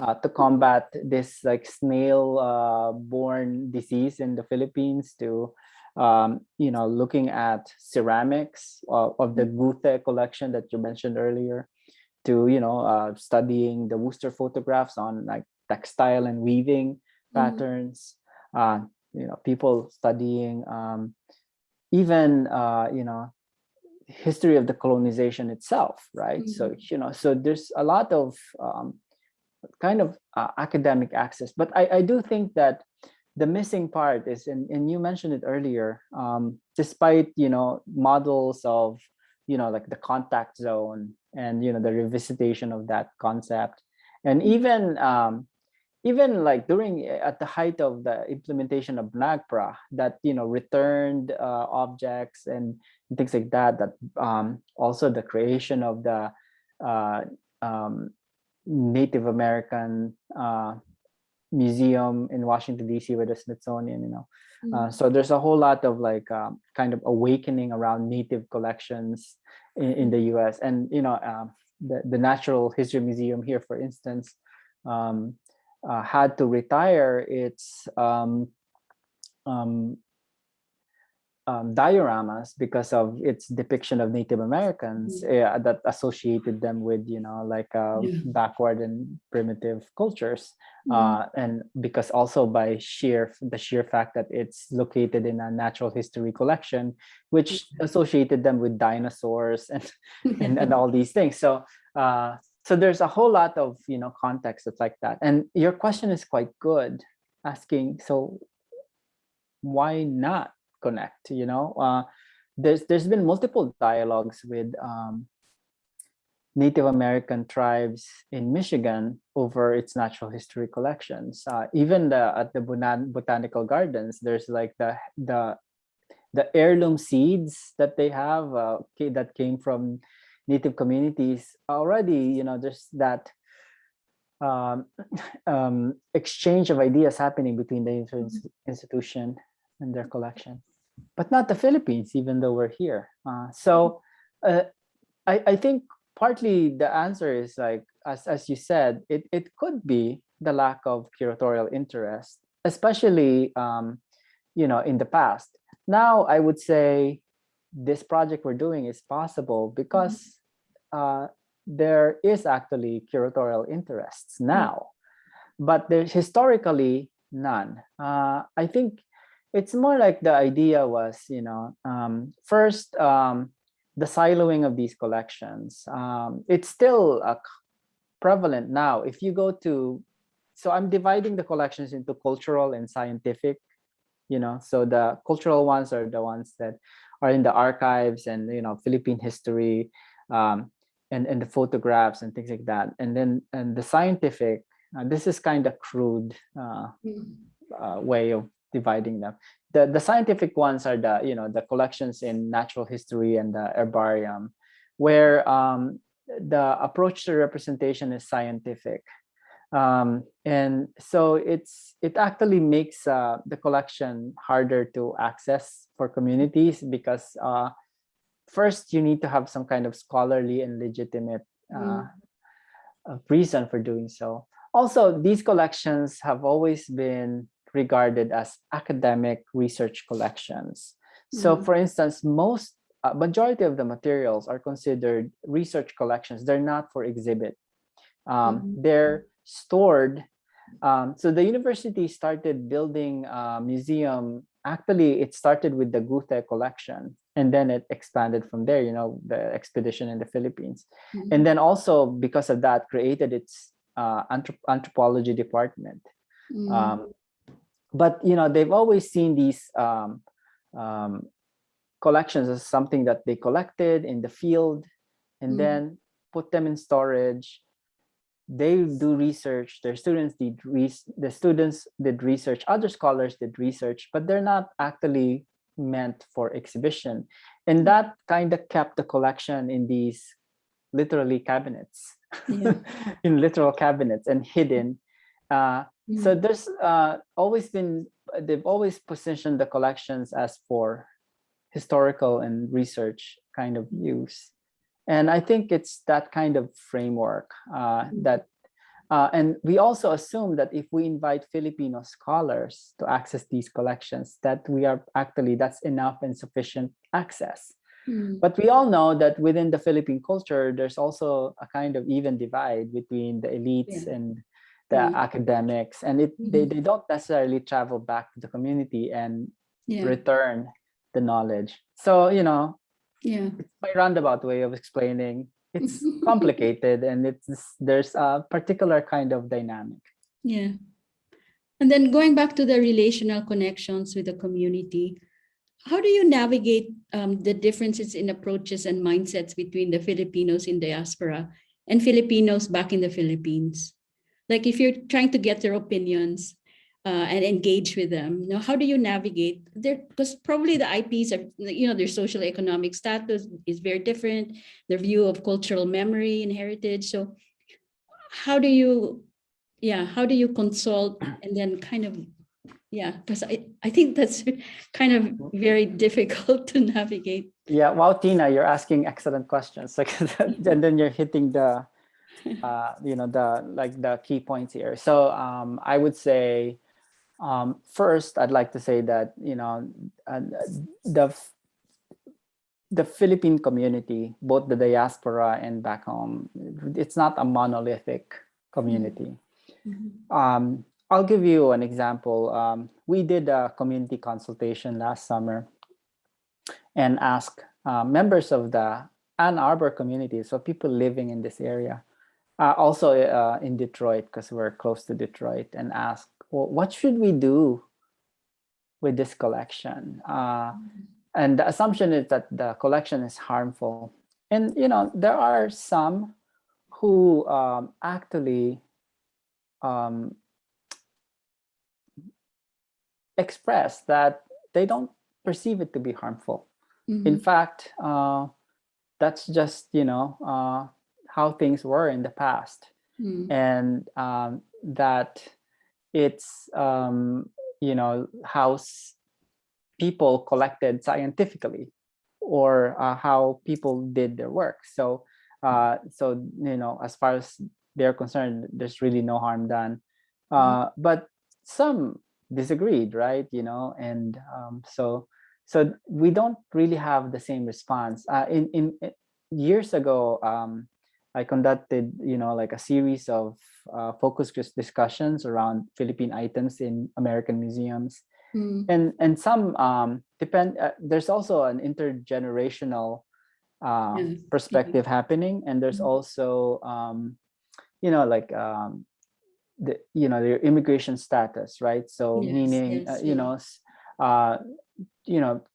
uh, to combat this like snail uh, borne disease in the Philippines to um, you know looking at ceramics of, of the Guthe collection that you mentioned earlier to you know uh, studying the Worcester photographs on like textile and weaving Mhm. patterns uh, you know people studying um, even uh, you know history of the colonization itself right? So you know so there's a lot of um, kind of uh, academic access. But I, I do think that the missing part is and, and you mentioned it earlier um, despite you know models of you know like the contact zone and you know the revisitation of that concept. And even um, even like during uh, at the height of the implementation of NAGPRA that you know returned uh, objects and things like that that um, also the creation of the uh, um, Native American uh, museum in Washington DC with the Smithsonian you know uh, Mm. so there's a whole lot of like um, kind of awakening around native collections in, in the US and you know um, the, the Natural History Museum here for instance um, uh, had to retire its um, um, dioramas because of its depiction of Native Americans uh, that associated them with, you know, like uh, Yeah. backward and primitive cultures. Mm. Uh, and because also by sheer the sheer fact that it's located in a natural history collection, which associated them with dinosaurs and and, and all these things. So uh, so there's a whole lot of you know context that's like that. And your question is quite good, asking so why not connect? You know, uh, there's there's been multiple dialogues with um, Native American tribes in Michigan over its natural history collections. Uh, even the at the Bonan- botanical gardens, there's like the the the heirloom seeds that they have uh, that came from native communities already. You know, there's that um, um, exchange of ideas happening between the institution and their collection, but not the Philippines, even though we're here. Uh, so uh, I, I think partly the answer is like as as you said it it could be the lack of curatorial interest especially um you know in the past. Now i would say this project we're doing is possible because uh there is actually curatorial interests now but there's historically none. Uh i think it's more like the idea was you know um first um the siloing of these collections. Um, it's still uh, prevalent now. If you go to, so I'm dividing the collections into cultural and scientific. You know, so the cultural ones are the ones that are in the archives and you know Philippine history, um, and and the photographs and things like that. And then and the scientific, uh, this is kind of crude. Uh, Mm. uh, way of dividing them. The the scientific ones are the you know the collections in natural history and the herbarium, where um, the approach to representation is scientific. Um, and so it's it actually makes uh, the collection harder to access for communities because uh, first you need to have some kind of scholarly and legitimate uh, uh, reason for doing so. Also, these collections have always been regarded as academic research collections. So Mm. for instance, most uh, majority of the materials are considered research collections. They're not for exhibit. Um, Mhm. They're stored. Um, so the university started building a museum. Actually, it started with the Guthe collection and then it expanded from there, you know, the expedition in the Philippines. Mhm. And then also because of that created its uh, anthrop- anthropology department. Mm. Um, but you know they've always seen these um, um, collections as something that they collected in the field and Mm. then put them in storage. They do research. Their students did the students did research. Other scholars did research, but they're not actually meant for exhibition. And that kind of kept the collection in these literally cabinets, Yeah. in literal cabinets and hidden. Uh, so there's uh, always been, they've always positioned the collections as for historical and research kind of use. And I think it's that kind of framework uh, that, uh, and we also assume that if we invite Filipino scholars to access these collections, that we are actually, that's enough and sufficient access. Mm. But we all know that within the Philippine culture, there's also a kind of even divide between the elites Yeah. and the Mm. academics, and it they, Mhm. they don't necessarily travel back to the community and Yeah. return the knowledge. So you know, Yeah. it's my roundabout way of explaining. It's complicated, and it's there's a particular kind of dynamic. Yeah. And then going back to the relational connections with the community, how do you navigate um, the differences in approaches and mindsets between the Filipinos in diaspora and Filipinos back in the Philippines? Like if you're trying to get their opinions uh, and engage with them, you know, how do you navigate there? Because probably the IPs are, you know, their social economic status is very different, their view of cultural memory and heritage. So how do you yeah how do you consult and then kind of yeah because i i think that's kind of very difficult to navigate Yeah, wow, Tina, you're asking excellent questions. Like, and then you're hitting the, uh, you know, the like the key points here. So um, I would say, um, first, I'd like to say that you know, uh, the the Philippine community, both the diaspora and back home, it's not a monolithic community. Um, I'll give you an example. Um, we did a community consultation last summer and asked uh, members of the Ann Arbor community, so people living in this area, uh, also uh, in Detroit, because we're close to Detroit, and asked, well, what should we do with this collection? Uh, and the assumption is that the collection is harmful. And, you know, there are some who um, actually um, express that they don't perceive it to be harmful. In Mhm. fact, uh, that's just, you know, uh, how things were in the past. Mm. And um, that it's, um, you know, how people collected scientifically or uh, how people did their work. So, uh, so, you know, as far as they're concerned, there's really no harm done. Uh, but some disagreed, right? You know, and um, so, so we don't really have the same response. Uh, in, in in- years ago, um, I conducted, you know, like a series of uh, focus group discussions around Philippine items in American museums, Mm. and and some um, depend. Uh, there's also an intergenerational uh, Yeah. perspective happening, and there's Mhm. also, um, you know, like um, the you know their immigration status, right? So Yes, meaning, yes, uh, you know, uh, you know,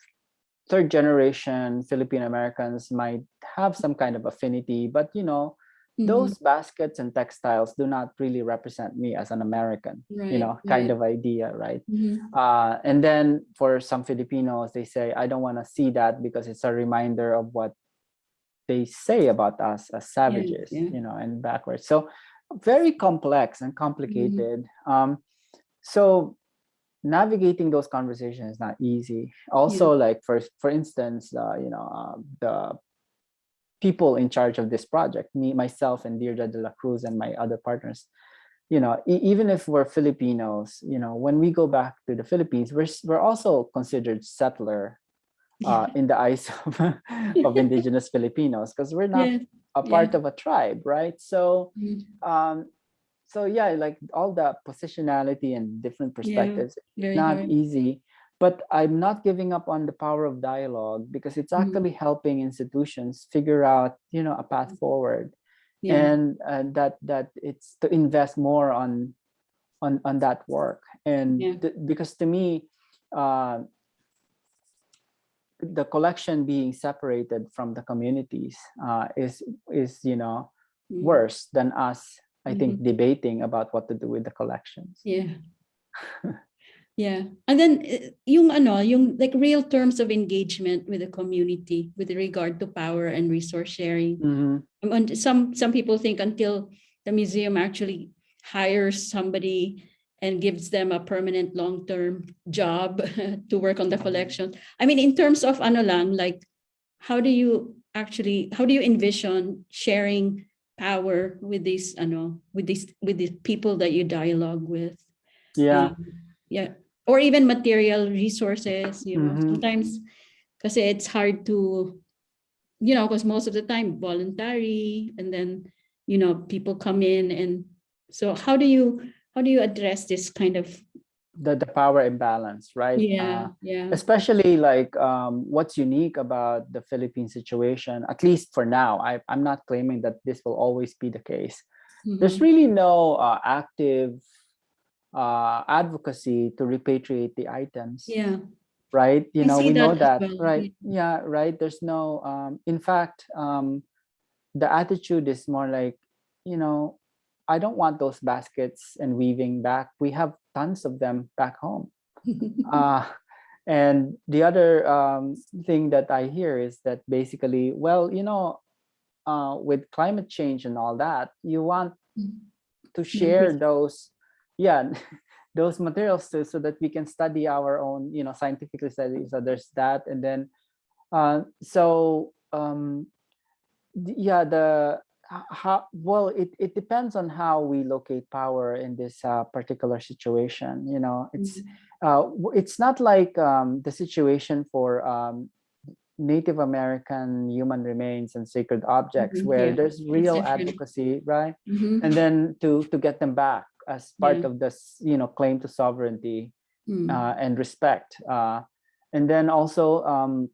third generation Filipino Americans might have some kind of affinity, but you know, Mhm. those baskets and textiles do not really represent me as an American, you know, kind right. of idea, right? Mhm. Uh, and then for some Filipinos, they say, I don't want to see that because it's a reminder of what they say about us as savages, yeah. you know, and backwards. So very complex and complicated. Um, so navigating those conversations is not easy. Also, like for for instance, uh, you know, uh, the people in charge of this project, me, myself, and Deirdre de la Cruz, and my other partners, you know, e- even if we're Filipinos, you know, when we go back to the Philippines, we're we're also considered settler uh, in the eyes of, of indigenous Filipinos because we're not Yeah. a part of a tribe, right? So, Mm, um, so yeah, like all the positionality and different perspectives, Very not easy. But I'm not giving up on the power of dialogue because it's Mhm. actually helping institutions figure out, you know, a path forward, Yeah. and and that that it's to invest more on on on that work. And Yeah. because to me, uh, the collection being separated from the communities uh, is is you know Mm, worse than us i Mm-hmm. think debating about what to do with the collections Yeah. Yeah. And then eh, yung ano, yung like real terms of engagement with the community with regard to power and resource sharing. Mhm. Um, And some some people think until the museum actually hires somebody and gives them a permanent long-term job to work on the collection. I mean, in terms of ano lang, like how do you actually how do you envision sharing power with these ano with these with the people that you dialogue with? yeah Um, yeah. Or even material resources, you know, Mhm. sometimes because it's hard to, you know, because most of the time voluntary and then, you know, people come in and so how do you how do you address this kind of the, the power imbalance right? Yeah, Uh, yeah. especially like um, what's unique about the philippine situation at least for now I, i'm not claiming that this will always be the case. There's Mhm. really no uh, active uh, advocacy to repatriate the items Yeah, right? You I know we know that as that well, right? yeah right? There's no um in fact um the attitude is more like you know i don't want those baskets and weaving back. We have tons of them back home. Uh and the other um thing that i hear is that basically well you know uh with climate change and all that you want to share those yeah those materials to, so that we can study our own you know scientifically study so there's that. And then uh so um yeah the how well it, it depends on how we locate power in this uh, particular situation you know it's uh it's not like um the situation for um Native American human remains and sacred objects Mhm, where yeah, there's real advocacy right Mhm. and then to to get them back as part Yeah. of this you know claim to sovereignty Mm. uh, and respect uh, and then also um,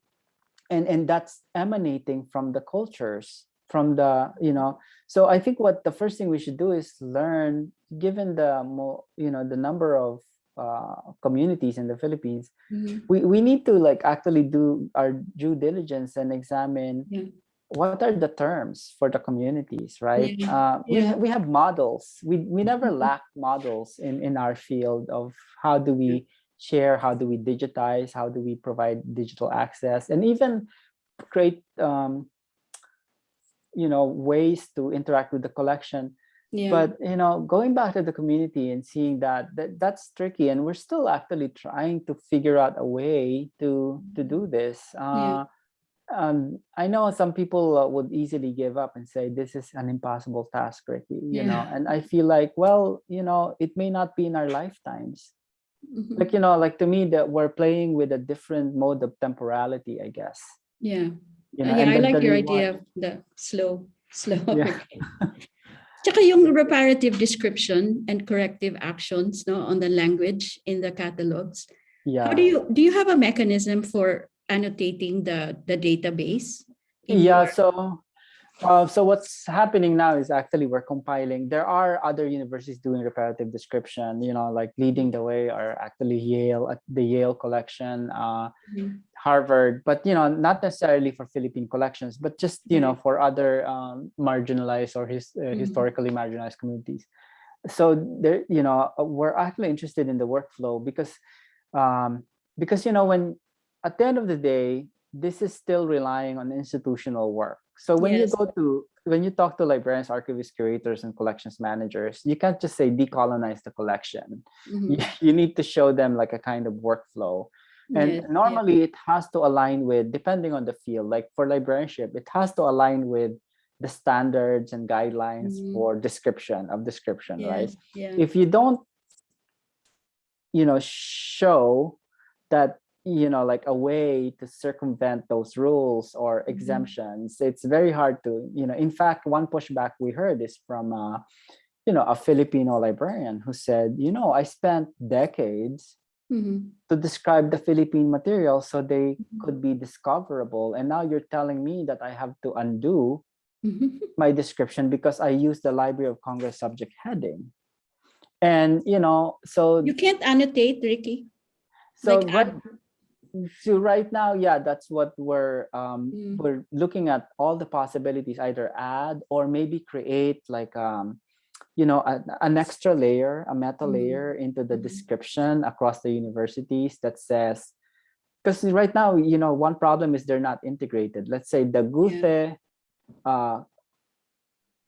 and and that's emanating from the cultures from the you know so i think what the first thing we should do is learn given the mo- you know the number of uh, communities in the philippines Mhm. we, we need to like actually do our due diligence and examine Yeah. what are the terms for the communities right Yeah, uh, we, ha- we have models we, we never Mhm. lack models in, in our field of how do we share how do we digitize how do we provide digital access and even create um, you know ways to interact with the collection Yeah. but you know going back to the community and seeing that, that that's tricky and we're still actually trying to figure out a way to to do this uh um i know some people uh, would easily give up and say this is an impossible task ricky you know and i feel like well you know it may not be in our lifetimes Mhm. like you know like to me that we're playing with a different mode of temporality i guess Yeah. You Uh, know yeah, I like your idea of the slow, slow. Yeah. okay. Tsaka yung reparative description and corrective actions no, on the language in the catalogs. yeah How do you, do you have a mechanism for annotating the, the database? yeah so uh, so what's happening now is actually we're compiling there are other universities doing reparative description you know like leading the way are actually yale at the yale collection uh, Mhm. Harvard but you know not necessarily for philippine collections but just you know for other um, marginalized or his, uh, Mhm. historically marginalized communities so there you know uh, we're actually interested in the workflow because um because you know when at the end of the day this is still relying on institutional work So when Yes. you go to when you talk to librarians, archivists, curators, and collections managers, you can't just say decolonize the collection. Mhm. You, you need to show them like a kind of workflow. And Yes, yeah. normally it has to align with, depending on the field, like for librarianship, it has to align with the standards and guidelines Mhm. for description of description, Yeah, right? Yeah. If you don't, you know, show that, you know, like a way to circumvent those rules or Mhm. exemptions, it's very hard to, you know, in fact, one pushback we heard is from, uh, you know, a Filipino librarian who said, you know, I spent decades Mhm. to describe the Philippine material so they Mhm. could be discoverable. And now you're telling me that I have to undo Mhm. my description because I used the Library of Congress subject heading. And, you know, so, You can't annotate, Ricky. so like right, so right now, yeah, that's what we're, um, Mm. we're looking at all the possibilities, either add or maybe create like, um, you know, a- an extra layer, a meta Mhm. layer into the Mhm. description across the universities that says, because right now, you know, one problem is they're not integrated. Let's say the Guthe uh,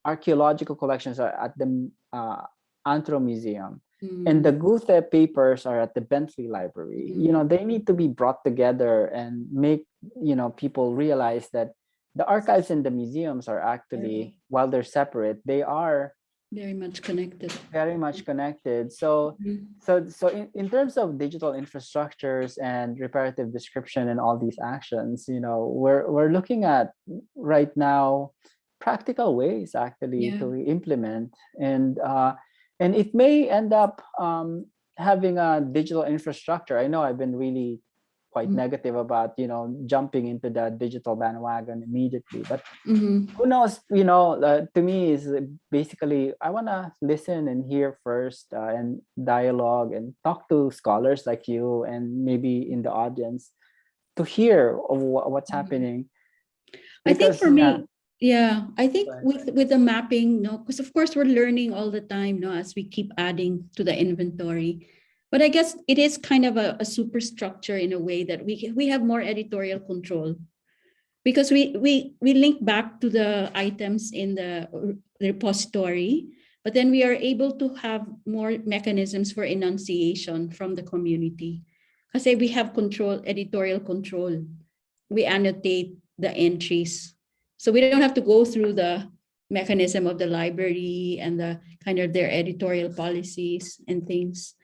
archaeological collections are at the uh, Antro Museum and the Mm. Guthe papers are at the Bentley Library. You know, they need to be brought together and make, you know, people realize that the archives and the museums are actually, while they're separate, they are Very much connected. very much connected. So Mhm. so so in, in terms of digital infrastructures and reparative description and all these actions you know we're we're looking at right now practical ways actually Yeah. to implement and uh and it may end up um having a digital infrastructure i know i've been really quite Mm. negative about you know jumping into the digital bandwagon immediately but Mhm. who knows you know uh, to me is basically i want to listen and hear first uh, and dialogue and talk to scholars like you and maybe in the audience to hear of wha- what's Mhm. happening I think for me, yeah, I think with with the mapping, no, because of course we're learning all the time, no, as we keep adding to the inventory. But I guess it is kind of a, a superstructure in a way that we we have more editorial control. Because we we we link back to the items in the repository, but then we are able to have more mechanisms for enunciation from the community. I say we have control, editorial control. We annotate the entries. So we don't have to go through the mechanism of the library and the kind of their editorial policies and things.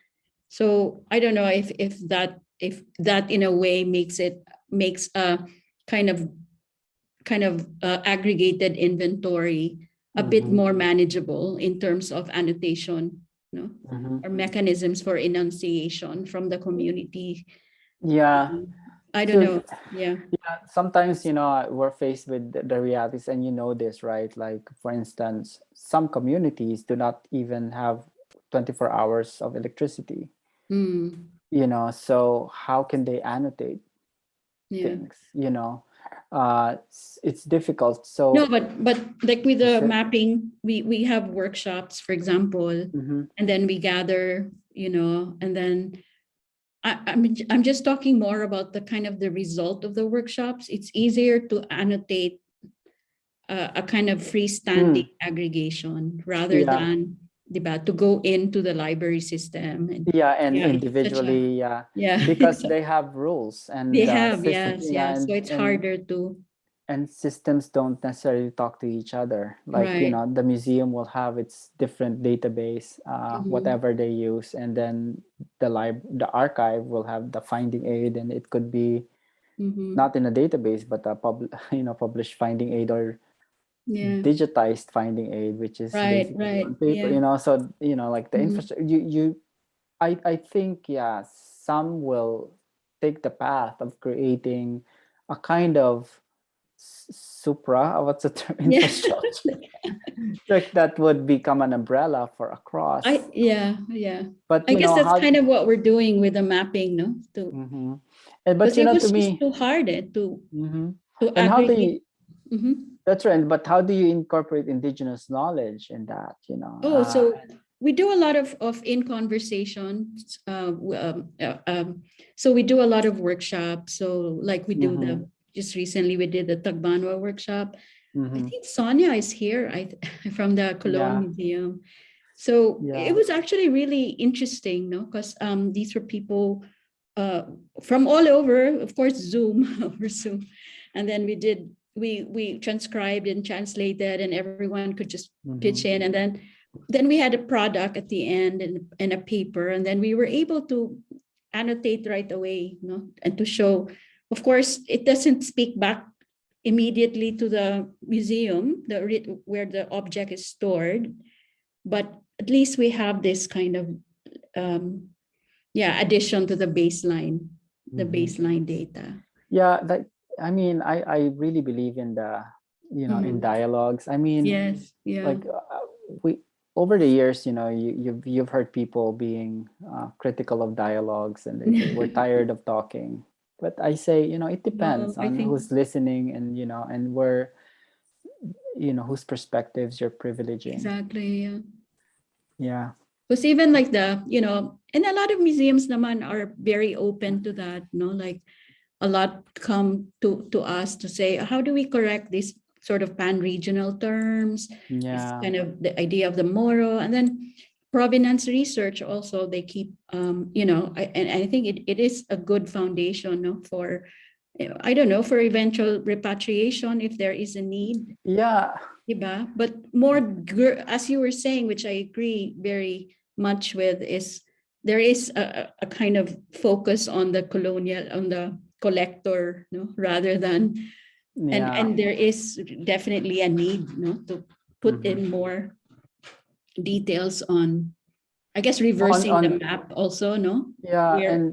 So I don't know if if that if that in a way makes it makes a kind of kind of uh, aggregated inventory a bit Mhm. more manageable in terms of annotation, no, Mhm. or mechanisms for enunciation from the community. yeah I don't So- know. Yeah. yeah sometimes you know we're faced with the, the realities and you know this right like for instance some communities do not even have 24 hours of electricity Mm, you know so how can they annotate yeah. things you know uh it's, difficult so No, but but like with the mapping, we we have workshops, for example, Mhm, and then we gather, you know, and then I, I'm I'm just talking more about the kind of the result of the workshops. It's easier to annotate a, a kind of freestanding aggregation rather Hmm. Yeah. than diba, to go into the library system. And yeah and Yeah, it's a- individually yeah yeah, because they have rules and they uh, have system- yes, yeah, yes. So it's and- harder to and systems don't necessarily talk to each other like you Right. know the museum will have its different database uh, Mhm. whatever they use and then the lib the archive will have the finding aid and it could be Mhm, not in a database but a pub you know published finding aid or yeah. digitized finding aid which is Right, right, paper yeah. you know so you know like the Mhm. infrastructure you you i i think yeah some will take the path of creating a kind of supra what's the term infrastructure like that would become an umbrella for across I yeah yeah. but I guess know that's kind of what we're doing with the mapping, no? To Mhm. and but you know to me too hard eh, to Mhm. to and how do aggregate. Mhm. That's right but how do you incorporate indigenous knowledge in that you know Oh, Uh, so we do a lot of of in conversations. Uh, um, uh, um, so we do a lot of workshops. So like we do the Mhm. just recently we did the Tagbanwa workshop. I Mhm. think Sonia is here, I, from the Yeah. Cologne Museum. So Yeah. it was actually really interesting, no, because um, these were people uh, from all over, of course, Zoom, over Zoom. And then we did, we, we transcribed and translated and everyone could just pitch Mhm. in and then then we had a product at the end and, and a paper and then we were able to annotate right away you know and to show of course it doesn't speak back immediately to the museum the where the object is stored but at least we have this kind of um yeah addition to the baseline the Mhm. baseline data Yeah, that I mean, I I really believe in the you know in Mhm. dialogues. I mean, yes yeah like uh, we over the years, you know, you you've you've heard people being uh, critical of dialogues and they say, we're tired of talking. But I say, you know, it depends I on think- who's listening and you know and where you know whose perspectives you're privileging. exactly yeah Yeah. Because even like the, you know, and a lot of museums naman are very open to that, no? Like a lot come to to us to say, how do we correct these sort of pan-regional terms? Yeah. kind of the idea of the Moro, and then provenance research also they keep, um, you know, I, and I think it, it is a good foundation, no, for, I don't know, for eventual repatriation if there is a need. Yeah. Diba? But more, as you were saying, which I agree very much with, is there is a a kind of focus on the colonial, on the collector, no, rather than, and, Yeah. and there is definitely a need, no, to put Mhm. in more details on, I guess, reversing the on- map also, no? Yeah, where- and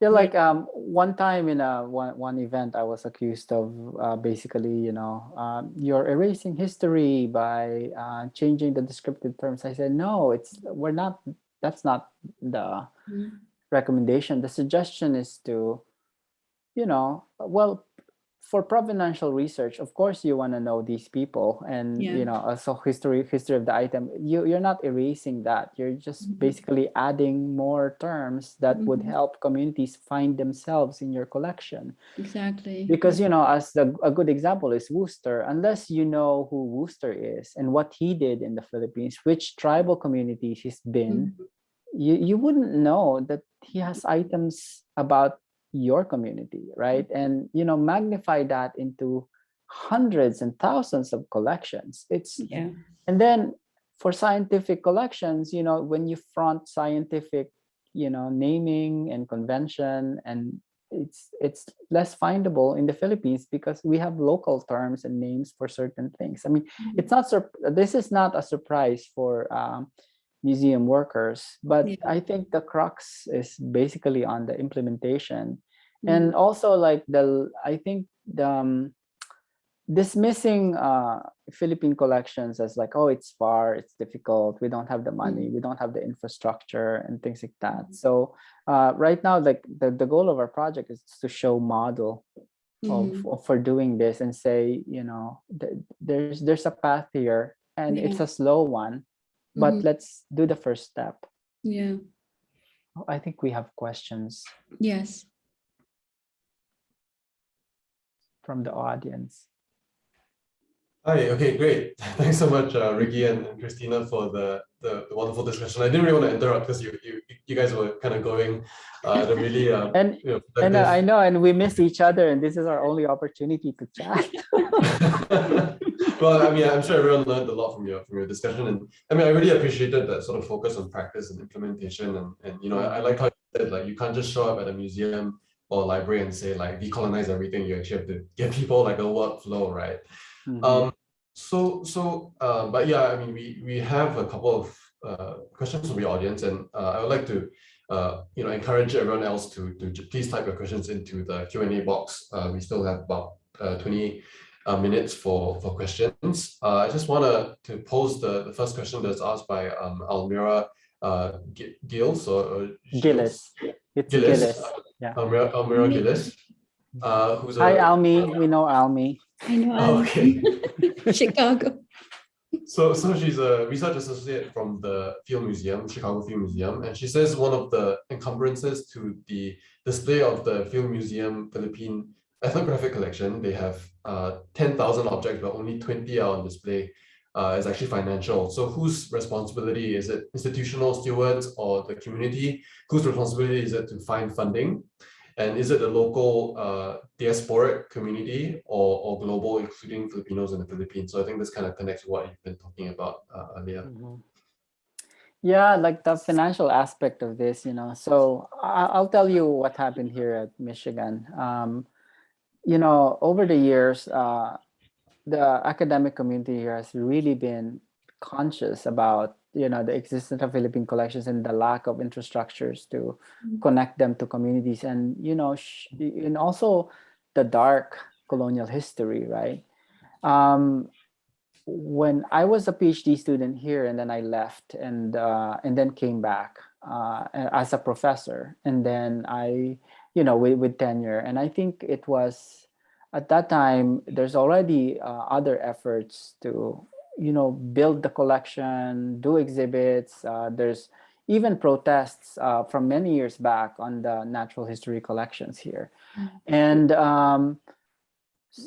yeah, like um, one time in a one one event, I was accused of uh, basically, you know, um, you're erasing history by uh, changing the descriptive terms. I said, no, it's we're not. That's not the Mm. recommendation. The suggestion is to, you know, well, for provenential research, of course, you want to know these people and Yeah. you know, so history history of the item. You you're not erasing that. You're just Mhm. basically adding more terms that would Mhm. help communities find themselves in your collection. Exactly. Because you know, as the, a good example is Worcester. Unless you know who Worcester is and what he did in the Philippines, which tribal communities he's been, Mhm. you you wouldn't know that he has items about your community right? And you know magnify that into hundreds and thousands of collections. It's Yeah. and then for scientific collections you know when you front scientific you know naming and convention and it's it's less findable in the philippines because we have local terms and names for certain things. I mean it's not this is not a surprise for um, museum workers but Yeah. i think the crux is basically on the implementation Mm. and also like the i think the um, dismissing uh philippine collections as like oh it's far it's difficult we don't have the money we don't have the infrastructure and things like that so uh right now like the, the goal of our project is to show model of, Mhm. of for doing this and say you know th- there's there's a path here and it's a slow one but Mhm. let's do the first step Yeah. i think we have questions Yes. from the audience Hi, okay, great. Thanks so much, uh, Ricky and, and Christina for the, the, the wonderful discussion. I didn't really want to interrupt because you, you, you guys were kind of going, uh, the really, uh, and you know, and uh, I know, and we miss each other, and this is our only opportunity to chat. well, I mean, I'm sure everyone learned a lot from your from your discussion, and I mean, I really appreciated that sort of focus on practice and implementation, and and you know, I, I like how you said like you can't just show up at a museum or library and say like decolonize everything. You actually have to give people like a workflow, right? Mhm. Um, so so uh, but yeah, I mean, we we have a couple of uh, questions from the audience, and uh, I would like to uh, you know encourage everyone else to to please type your questions into the Q and A box. Uh, we still have about uh, twenty uh, minutes for for questions. Uh, I just want to to pose the the first question that's asked by um, Almira uh, Gi- Gills or, or Gillis. It's Gillis. Gillis. yeah. Almira, Almira Gillis. Uh, who's a Hi, Almi. We know Almi. I know. Oh, okay. Chicago. So, so she's a research associate from the Field Museum, Chicago Field Museum, and she says one of the encumbrances to the display of the Field Museum Philippine ethnographic collection, they have uh, 10,000 objects, but only 20 are on display. Uh, is actually financial. So whose responsibility is it? Institutional stewards or the community? Whose responsibility is it to find funding? And is it the local uh, diasporic community or, or global, including Filipinos in the Philippines? So I think this kind of connects to what you've been talking about uh, earlier. Mhm. Yeah, like the financial aspect of this, you know. So I'll tell you what happened here at Michigan. Um, you know, over the years, uh, the academic community here has really been conscious about you know the existence of Philippine collections and the lack of infrastructures to Mm. connect them to communities and you know sh- and also the dark colonial history right um when i was a phd student here and then i left and uh and then came back uh as a professor and then i you know with, with tenure and i think it was at that time there's already uh, other efforts to you know build the collection do exhibits uh, there's even protests uh, from many years back on the natural history collections here Mm. and um,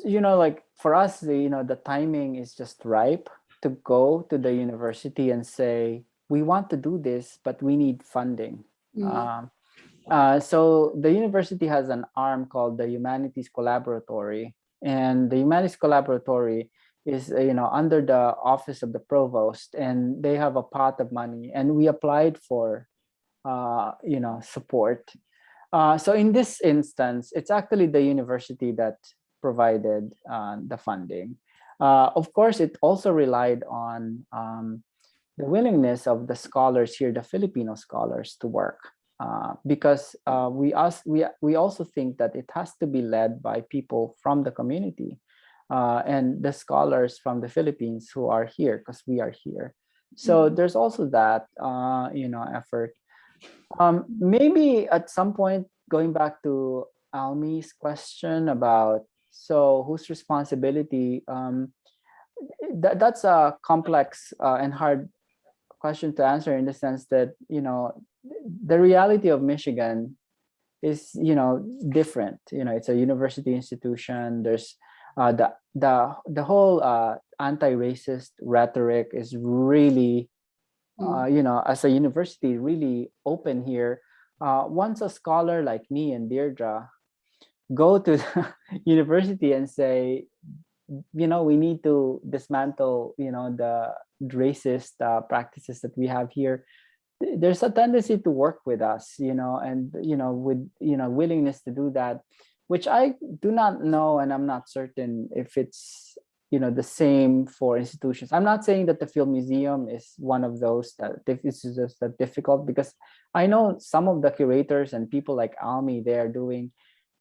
you know like for us the, you know the timing is just ripe to go to the university and say we want to do this but we need funding Mm. um, uh, so the university has an arm called the Humanities Collaboratory, and the Humanities Collaboratory is uh, you know under the office of the provost, and they have a pot of money, and we applied for uh, you know support. Uh, so in this instance, it's actually the university that provided uh, the funding. Of course, it also relied on um, the willingness of the scholars here, the Filipino scholars, to work. Uh, because uh, we, us, we, we also think that it has to be led by people from the community uh, and the scholars from the Philippines who are here because we are here. So Mhm. there's also that, uh, you know, effort. Um, maybe at some point, going back to Almi's question about, so whose responsibility, um, that, that's a complex uh, and hard question to answer in the sense that, you know, the reality of Michigan is, you know, different. You know, it's a university institution. There's uh, the the the whole uh, anti-racist rhetoric is really, uh, you know, as a university, really open here. Uh, once a scholar like me and Deirdre go to the university and say, you know, we need to dismantle, you know, the racist uh, practices that we have here there's a tendency to work with us you know and you know with you know willingness to do that which i do not know and i'm not certain if it's you know the same for institutions. I'm not saying that the field museum is one of those that this is just that difficult because i know some of the curators and people like almi they are doing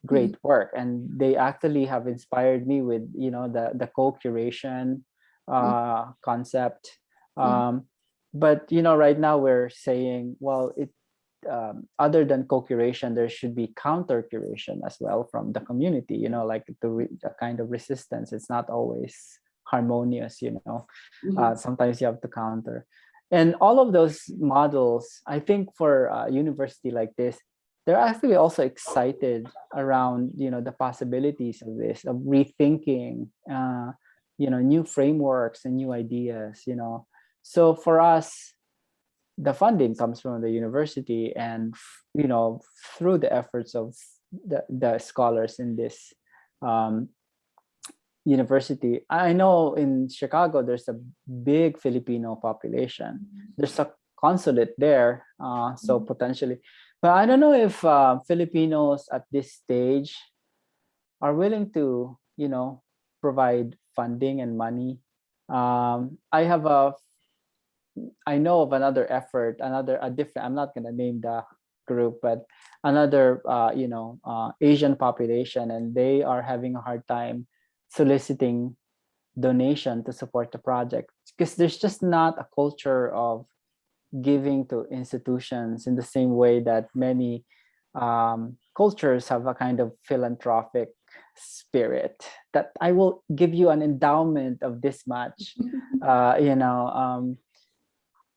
great work and they actually have inspired me with you know the the co-curation uh concept. Mhm. um but you know right now we're saying well it um, other than co-curation there should be counter curation as well from the community you know like the, the kind of resistance. It's not always harmonious you know. Mhm. uh, sometimes you have to counter. And all of those models i think for a university like this they're actually also excited around you know the possibilities of this of rethinking uh, you know new frameworks and new ideas you know so for us the funding comes from the university and you know through the efforts of the, the scholars in this um, university. I know in chicago there's a big filipino population. There's a consulate there uh, so Mhm. potentially. But i don't know if uh, filipinos at this stage are willing to you know provide funding and money. Um, i have a i know of another effort another a different i'm not going to name the group but another uh, you know uh, asian population and they are having a hard time soliciting donation to support the project because there's just not a culture of giving to institutions in the same way that many um, cultures have a kind of philanthropic spirit that I will give you an endowment of this much. Uh, you know, um,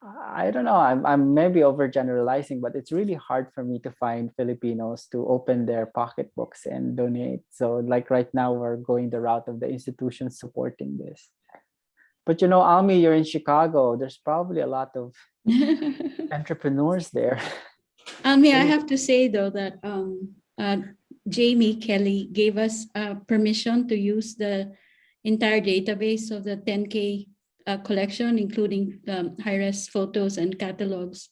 I don't know. I'm I'm maybe overgeneralizing, but it's really hard for me to find Filipinos to open their pocketbooks and donate. So like right now, we're going the route of the institutions supporting this. But you know, Almi, you're in Chicago. There's probably a lot of entrepreneurs there. I mean, I have to say though that um, uh, Jamie Kelly gave us uh, permission to use the entire database of the 10K uh, collection, including um, high-res photos and catalogs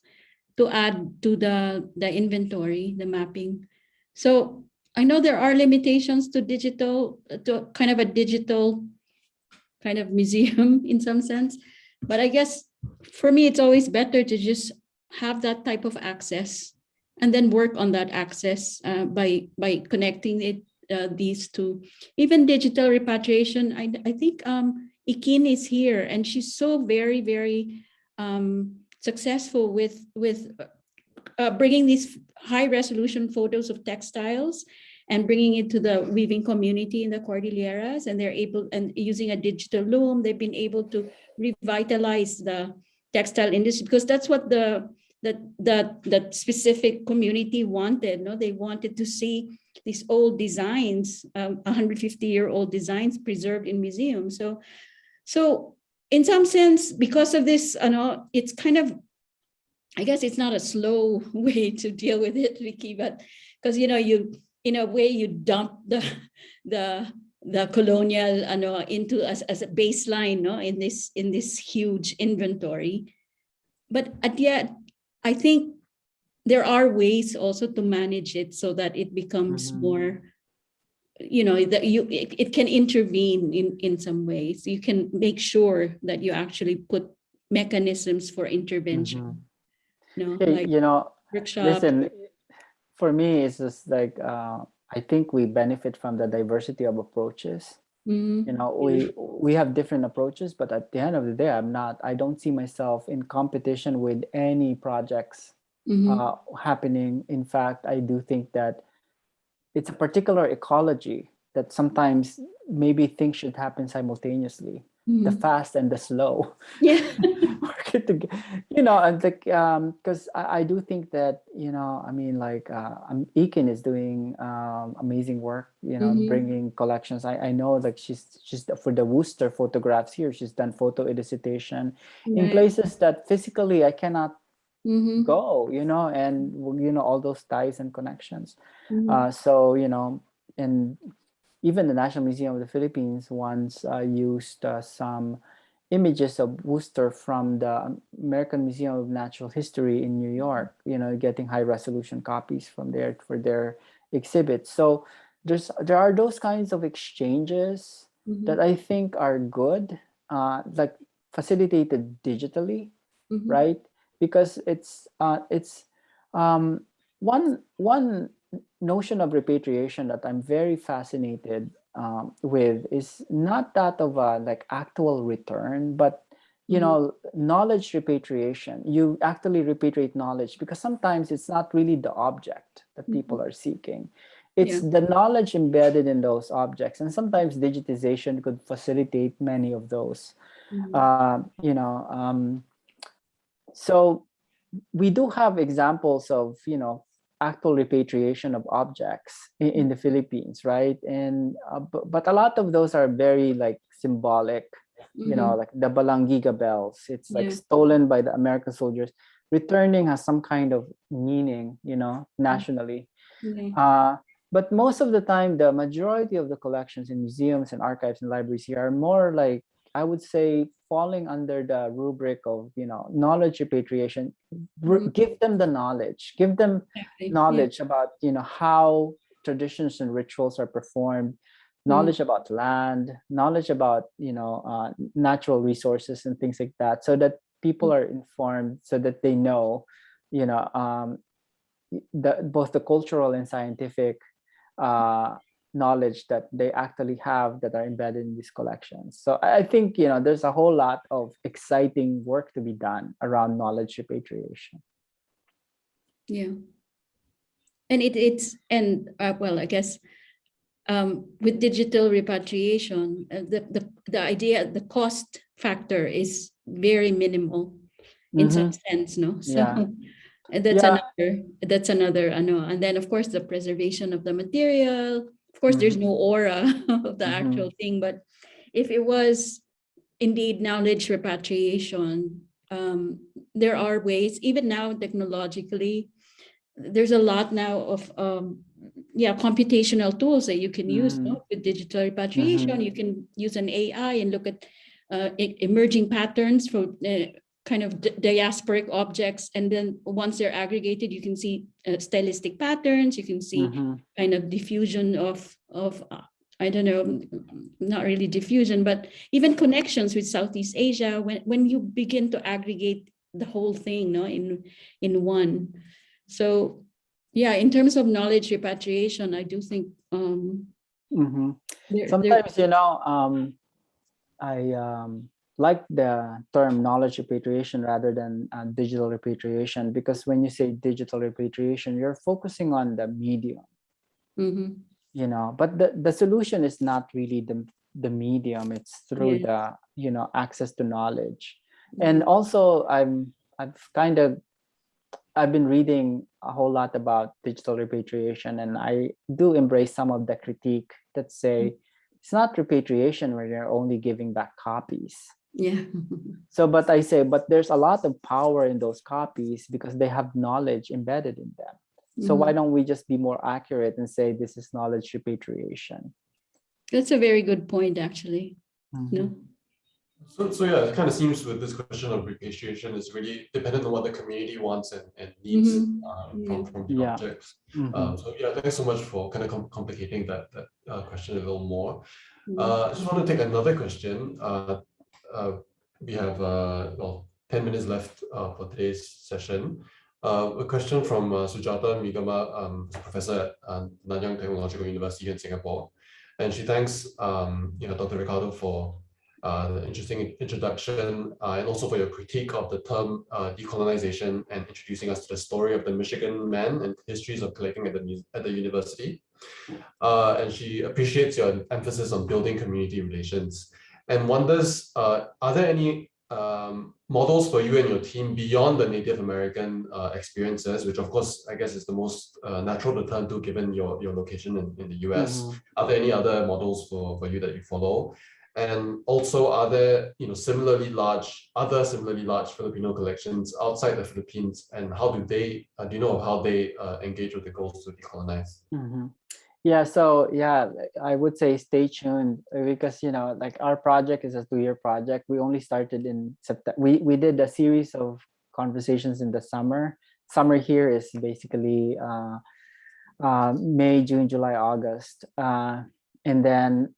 to add to the, the inventory, the mapping. So I know there are limitations to digital, to kind of a digital kind of museum in some sense. But I guess for me, it's always better to just have that type of access and then work on that access uh, by by connecting it uh, these two even digital repatriation i, I think um ikin is here and she's so very very um successful with with uh, bringing these high resolution photos of textiles and bringing it to the weaving community in the Cordilleras and they're able and using a digital loom they've been able to revitalize the textile industry because that's what the that that that specific community wanted no? They wanted to see these old designs um, 150 year old designs preserved in museums. So so in some sense because of this you know it's kind of i guess it's not a slow way to deal with it Vicky but because you know you in a way you dump the the the colonial you know, into as, as a baseline no in this in this huge inventory but at yet I think there are ways also to manage it so that it becomes Mhm. more, you know, that you it, it can intervene in in some ways. You can make sure that you actually put mechanisms for intervention. Mhm. You know, Hey, like you know, workshop. listen, for me, it's just like uh, I think we benefit from the diversity of approaches. Mhm, you know we we have different approaches but at the end of the day i'm not i don't see myself in competition with any projects mhm, uh, happening in fact i do think that it's a particular ecology that sometimes maybe things should happen simultaneously the mhm. fast and the slow Yeah. work it toge- you know and like um because I, I do think that you know i mean like uh um, Ekin is doing um amazing work you know Mhm. bringing collections i i know like she's she's for the worcester photographs here she's done photo elicitation in places that physically i cannot Mhm, go you know and you know all those ties and connections mhm. uh, so you know, and even the National Museum of the Philippines once uh, used uh, some images of Worcester from the American Museum of Natural History in New York. You know, getting high resolution copies from there for their exhibits. So there's there are those kinds of exchanges Mhm, that I think are good, uh, like facilitated digitally mhm. right because it's uh it's um one one notion of repatriation that i'm very fascinated um, with is not that of a like actual return but you Mhm. know knowledge repatriation you actually repatriate knowledge because sometimes it's not really the object that people are seeking it's the knowledge embedded in those objects and sometimes digitization could facilitate many of those Mhm. uh, you know um, so we do have examples of you know actual repatriation of objects in, in the philippines right and uh, but, but a lot of those are very like symbolic you know Mhm. like the balangiga bells it's like Yeah. stolen by the american soldiers returning has some kind of meaning you know nationally Okay. uh, but most of the time, the majority of the collections in museums and archives and libraries here are more like, I would say, falling under the rubric of, you know, knowledge repatriation. Mhm. Give them the knowledge, give them knowledge about, you know, how traditions and rituals are performed, knowledge about land, knowledge about, you know, uh, natural resources and things like that, so that people are informed, so that they know, you know, um, the both the cultural and scientific uh, knowledge that they actually have that are embedded in these collections. So I I think you know there's a whole lot of exciting work to be done around knowledge repatriation. Yeah. And it it's and uh, well, I guess um, with digital repatriation, uh, the the the idea the cost factor is very minimal in some Mhm. sense, no? So Yeah. and that's Yeah. another, that's another, ano, and then of course the preservation of the material. Of course, there's no aura of the Mhm. actual thing, but if it was indeed knowledge repatriation, um, there are ways, even now technologically, there's a lot now of um, yeah, computational tools that you can use Mhm. no? with digital repatriation. You can use an AI and look at uh, emerging patterns for uh, kind of diasporic objects. And then once they're aggregated, you can see uh, stylistic patterns. You can see Mhm. kind of diffusion of of uh, I don't know, mm, not really diffusion, but even connections with Southeast Asia. When when you begin to aggregate the whole thing, no, in in one. So yeah, in terms of knowledge repatriation, I do think um, there, there- Sometimes, you know, um, I um, like the term knowledge repatriation rather than uh, digital repatriation because when you say digital repatriation, you're focusing on the medium, Mhm. you know, but the, the solution is not really the, the medium, it's through Yeah. the, you know, access to knowledge. And also I'm, I've kind of, I've been reading a whole lot about digital repatriation and I do embrace some of the critique that say it's not repatriation where you're only giving back copies. Yeah. So, but I say, but there's a lot of power in those copies because they have knowledge embedded in them. So why Mhm. don't we just be more accurate and say this is knowledge repatriation? That's a very good point, actually. No. So, so yeah, it kind of seems with this question of repatriation is really dependent on what the community wants and, and needs Mhm. um, from, Yeah. from the Yeah. objects. Mhm. Um, so yeah, thanks so much for kind of com- complicating that, that uh, question a little more. Mhm. Uh, I just want to take another question. Uh, we have uh, well, 10 minutes left uh, for today's session. Uh, a question from uh, Sujatha Meegama, um, professor at uh, Nanyang Technological University in Singapore. And she thanks um, you know, Dr. Ricardo for uh, the interesting introduction uh, and also for your critique of the term uh, decolonization and introducing us to the story of the Michigan man and histories of collecting at the, at the university. Uh, and she appreciates your emphasis on building community relations and wonders, uh, are there any um, models for you and your team beyond the Native American uh, experiences, which of course, I guess is the most uh, natural to turn to given your, your location in, in the US? Mhm. Are there any other models for, for you that you follow? And also, are there you know similarly large other similarly large Filipino collections outside the Philippines, and how do they uh, do you know how they uh, engage with the goals to decolonize? Mhm. Yeah, so yeah, I would say stay tuned uh, because you know, like our project is a two-year project. We only started in September. We we did a series of conversations in the summer. Summer here is basically uh, uh, May, June, July, August, uh, and then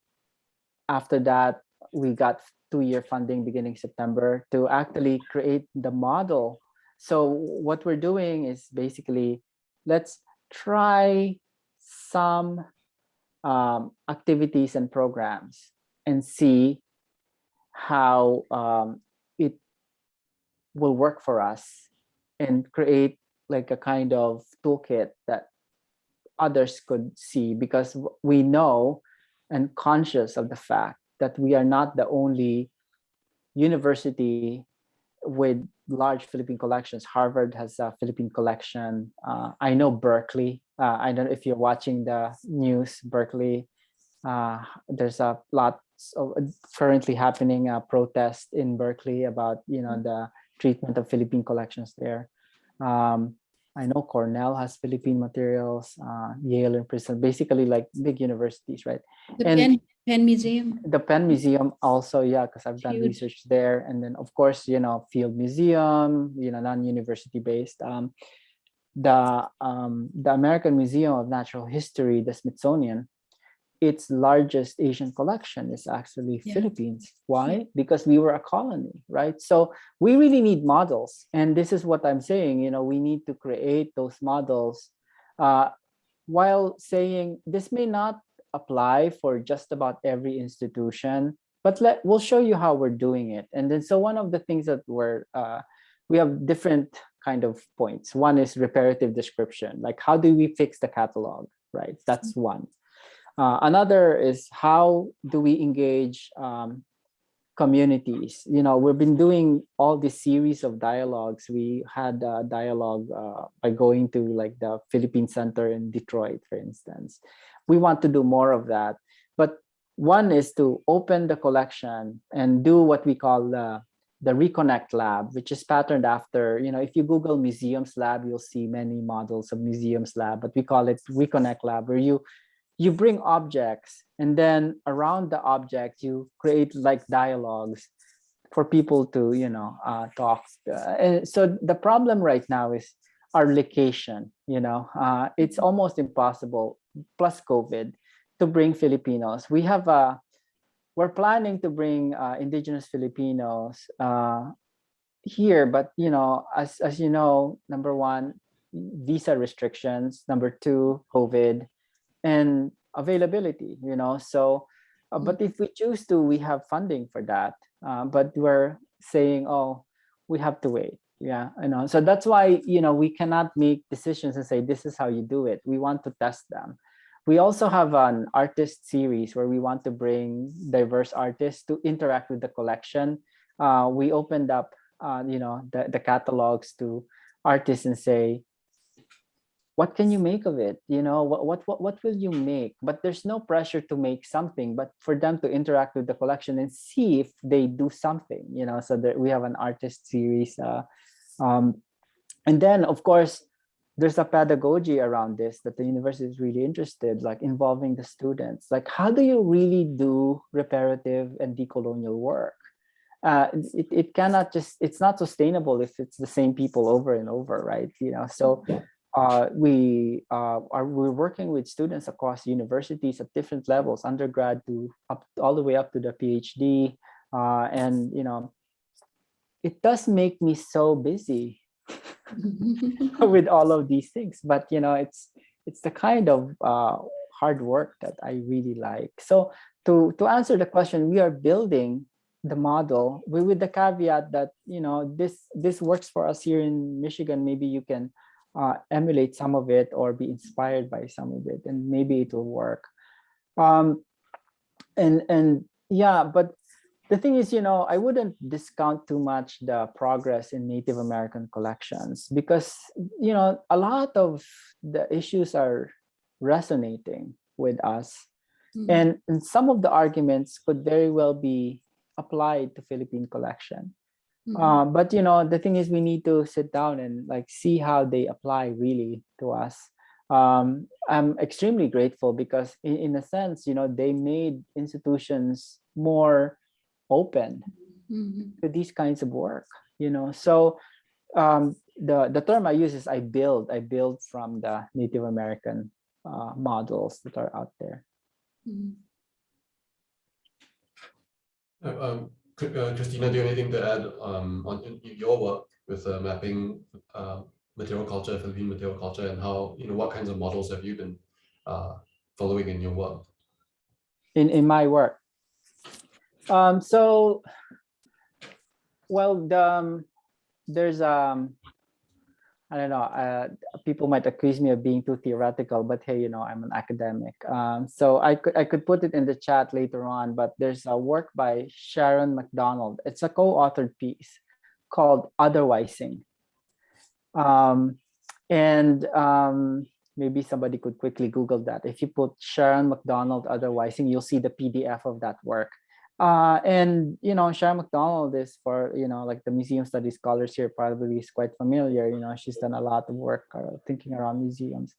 after that we got two-year funding beginning September to actually create the model. So what we're doing is basically let's try some um, activities and programs and see how um, it will work for us and create like a kind of toolkit that others could see because we know and conscious of the fact that we are not the only university with large Philippine collections. Harvard has a Philippine collection. Uh, I know Berkeley. Uh, I don't know if you're watching the news, Berkeley. Uh, there's a lot of currently happening a protest in Berkeley about you know the treatment of Philippine collections there. Um, I know Cornell has Philippine materials, uh, Yale and Princeton, basically like big universities, right? The and- Penn, Penn Museum. the Penn Museum also, yeah, because I've done Huge. research there. And then of course, you know, Field Museum, you know, non-university based. Um, the um, the American Museum of Natural History, the Smithsonian, its largest Asian collection is actually Yeah. Philippines. Why? Because we were a colony, right? So we really need models. And this is what I'm saying, you know, we need to create those models uh, while saying this may not apply for just about every institution, but let we'll show you how we're doing it. And then so one of the things that we're uh, we have different kind of points. One is reparative description, like how do we fix the catalog, right? That's one. Uh, another is how do we engage um, communities. You know, we've been doing all this series of dialogues. We had a dialogue uh, by going to like the Philippine Center in Detroit, for instance. We want to do more of that. But one is to open the collection and do what we call the, the Reconnect Lab, which is patterned after, you know, if you Google Museums Lab, you'll see many models of Museums Lab, but we call it Reconnect Lab, where you you bring objects and then around the object you create like dialogues for people to you know uh, talk uh, and so the problem right now is our location you know uh, it's almost impossible plus covid to bring filipinos. We have a we're planning to bring uh, indigenous filipinos uh, here but you know as as you know number one visa restrictions number two covid and availability you know so uh, but if we choose to we have funding for that uh, but we're saying oh we have to wait. Yeah you know. So that's why you know we cannot make decisions and say this is how you do it. We want to test them. We also have an artist series where we want to bring diverse artists to interact with the collection. Uh, we opened up uh, you know the, the catalogs to artists and say what can you make of it? You know what, what what what will you make? But there's no pressure to make something but for them to interact with the collection and see if they do something you know? So that we have an artist series uh, um, and then of course there's a pedagogy around this that the university is really interested like involving the students. Like how do you really do reparative and decolonial work? Uh, it, it cannot just it's not sustainable if it's the same people over and over right? You know so uh, we uh, are we're working with students across universities at different levels, undergrad to up all the way up to the PhD, uh, and you know, it does make me so busy with all of these things. But you know, it's it's the kind of uh, hard work that I really like. So to to answer the question, we are building the model with the caveat that you know this this works for us here in Michigan. Maybe you can uh, emulate some of it or be inspired by some of it and maybe it will work. Um, and and yeah but the thing is you know i wouldn't discount too much the progress in native american collections because you know a lot of the issues are resonating with us. Mm -hmm. and, and some of the arguments could very well be applied to philippine collection Mm -hmm. uh, but you know, the thing is we need to sit down and like see how they apply really to us. Um, I'm extremely grateful because in, in a sense, you know, they made institutions more open mm -hmm. to these kinds of work, you know. So um, the, the term I use is I build, I build from the Native American uh, models that are out there. Mm -hmm. um, uh, Christina, do you have anything to add um, on your work with uh, mapping uh, material culture, Philippine material culture, and how, you know, what kinds of models have you been uh, following in your work? In, in my work? Um, so, well, the, um, there's um, I don't know, uh, people might accuse me of being too theoretical, but hey, you know, I'm an academic. Um, so I could, I could put it in the chat later on, but there's a work by Sharon McDonald. It's a co-authored piece called Otherwising. Um, and um, maybe somebody could quickly Google that. If you put Sharon McDonald Otherwising, you'll see the PDF of that work. Uh, and you know, Sharon McDonald is for you know, like the museum studies scholars here probably is quite familiar. You know, she's done a lot of work uh, thinking around museums,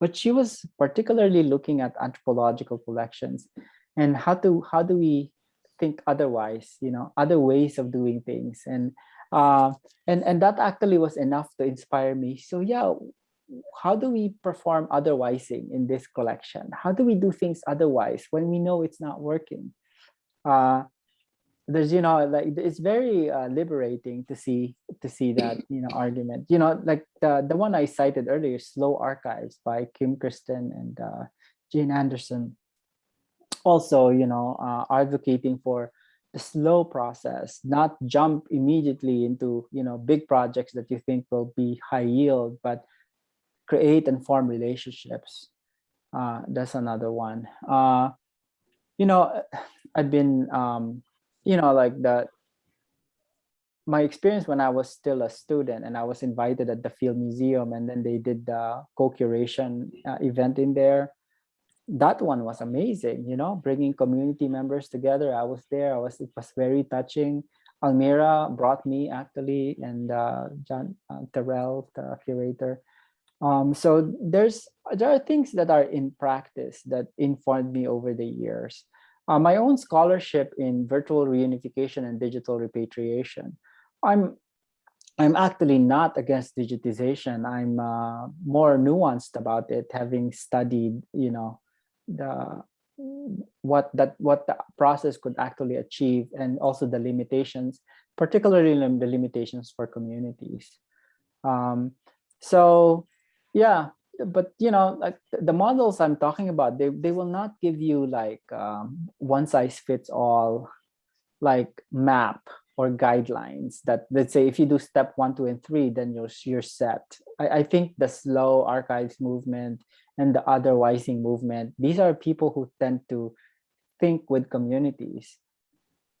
but she was particularly looking at anthropological collections and how to how do we think otherwise? You know, other ways of doing things, and uh, and and that actually was enough to inspire me. So yeah, how do we perform otherwising in this collection? How do we do things otherwise when we know it's not working? Uh, there's you know like it's very uh, liberating to see to see that you know argument. You know like the the one i cited earlier slow archives by kim Christen and uh, jane anderson. Also you know uh, advocating for the slow process not jump immediately into you know big projects that you think will be high yield but create and form relationships. Uh, that's another one. Uh, you know I've been um, you know, like that. My experience when I was still a student and I was invited at the Field Museum and then they did the co-curation uh, event in there. That one was amazing, you know, bringing community members together. I was there. I was. It was very touching. Almira brought me actually, and uh, John uh, Terrell, the curator. Um, so there's there are things that are in practice that informed me over the years. Uh, my own scholarship in virtual reunification and digital repatriation. I'm I'm actually not against digitization. I'm uh, more nuanced about it, having studied, you know, the what that what the process could actually achieve and also the limitations, particularly the limitations for communities. Um, so yeah, but you know, like the models I'm talking about, they, they will not give you like um, one size fits all like map or guidelines that let's say if you do step one, two, and three, then you're you're set. I, I think the slow archives movement and the other otherwising movement, these are people who tend to think with communities,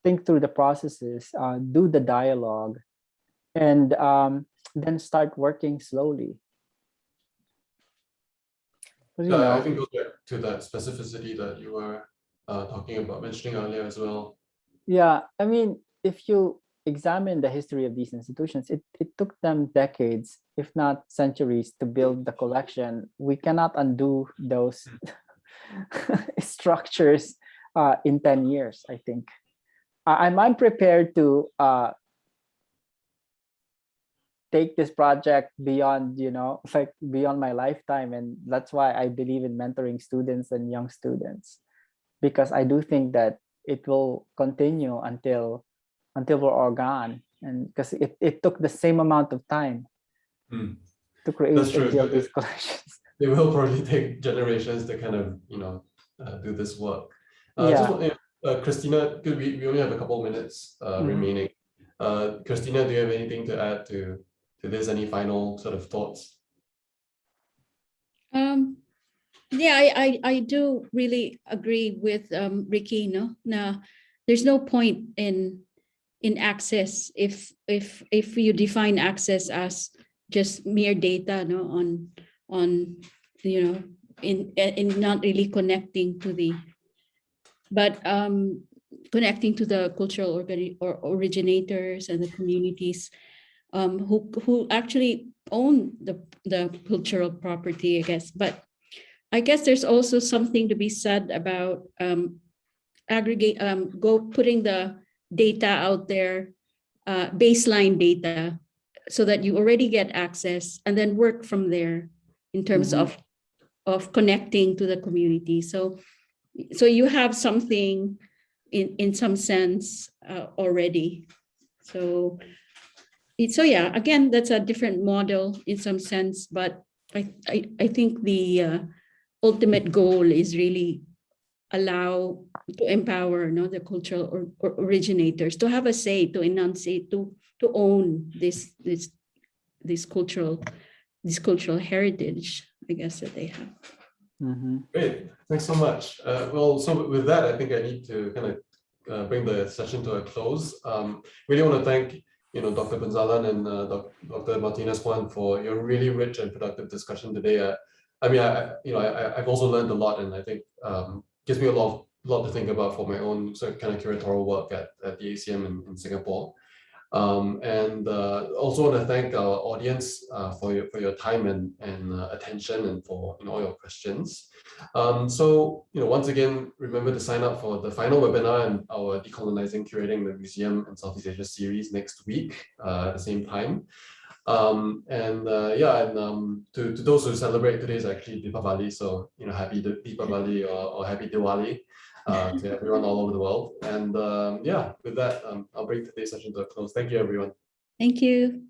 think through the processes, uh, do the dialogue, and um, then start working slowly. But, you Yeah, I think goes back to that specificity that you were uh, talking about, mentioning earlier as well. Yeah, I mean, if you examine the history of these institutions, it, it took them decades, if not centuries, to build the collection. We cannot undo those structures uh, in 10 years, I think. I- I'm unprepared to uh, take this project beyond, you know, like beyond my lifetime. And that's why I believe in mentoring students and young students, because I do think that it will continue until until we're all gone. And because it, it took the same amount of time Hmm. to create That's true, and build but these collections. It will probably take generations to kind of, you know, uh, do this work. Uh, Yeah. want- uh, Christina, because we, we only have a couple minutes uh, Mhm. remaining. Uh, Christina, do you have anything to add to, to this? Any final sort of thoughts? Um, yeah, I, I, I do really agree with um, Ricky, no? Now, there's no point in, in access if, if, if you define access as just mere data, no, on, on, you know, in, in not really connecting to the, but um, connecting to the cultural organi- or originators and the communities um, who, who actually own the, the cultural property, I guess. But I guess there's also something to be said about um, aggregate, um, go putting the data out there, uh, baseline data, so that you already get access and then work from there in terms Mhm. of of connecting to the community. So, so you have something in in some sense uh, already. So, so yeah, again, that's a different model in some sense, but I I, I think the uh, ultimate goal is really allow to empower no the cultural or, or originators to have a say to enunciate to to own this this this cultural this cultural heritage i guess that they have Mm -hmm. Great, thanks so much. Uh, well, so with that, I think I need to kind of uh, bring the session to a close. Um, really want to thank, you know, Dr. Punzalan and uh, Dr. Martinez Juan for your really rich and productive discussion today. Uh, I mean, I, you know, I, I've also learned a lot and I think um, gives me a lot, of- lot to think about for my own sort of kind of curatorial work at, at the ACM in, in Singapore. Um, and uh, also want to thank our audience uh, for your for your time and and uh, attention and for you know, all your questions. Um, so you know once again remember to sign up for the final webinar and our decolonizing curating the museum and Southeast Asia series next week uh, at the same time. Um, and uh, yeah, and um, to, to those who celebrate today is actually Deepavali, so you know happy Deepavali or, or happy Diwali uh, to everyone all over the world. And um, yeah, with that, um, I'll bring today's session to a close. Thank you, everyone. thank you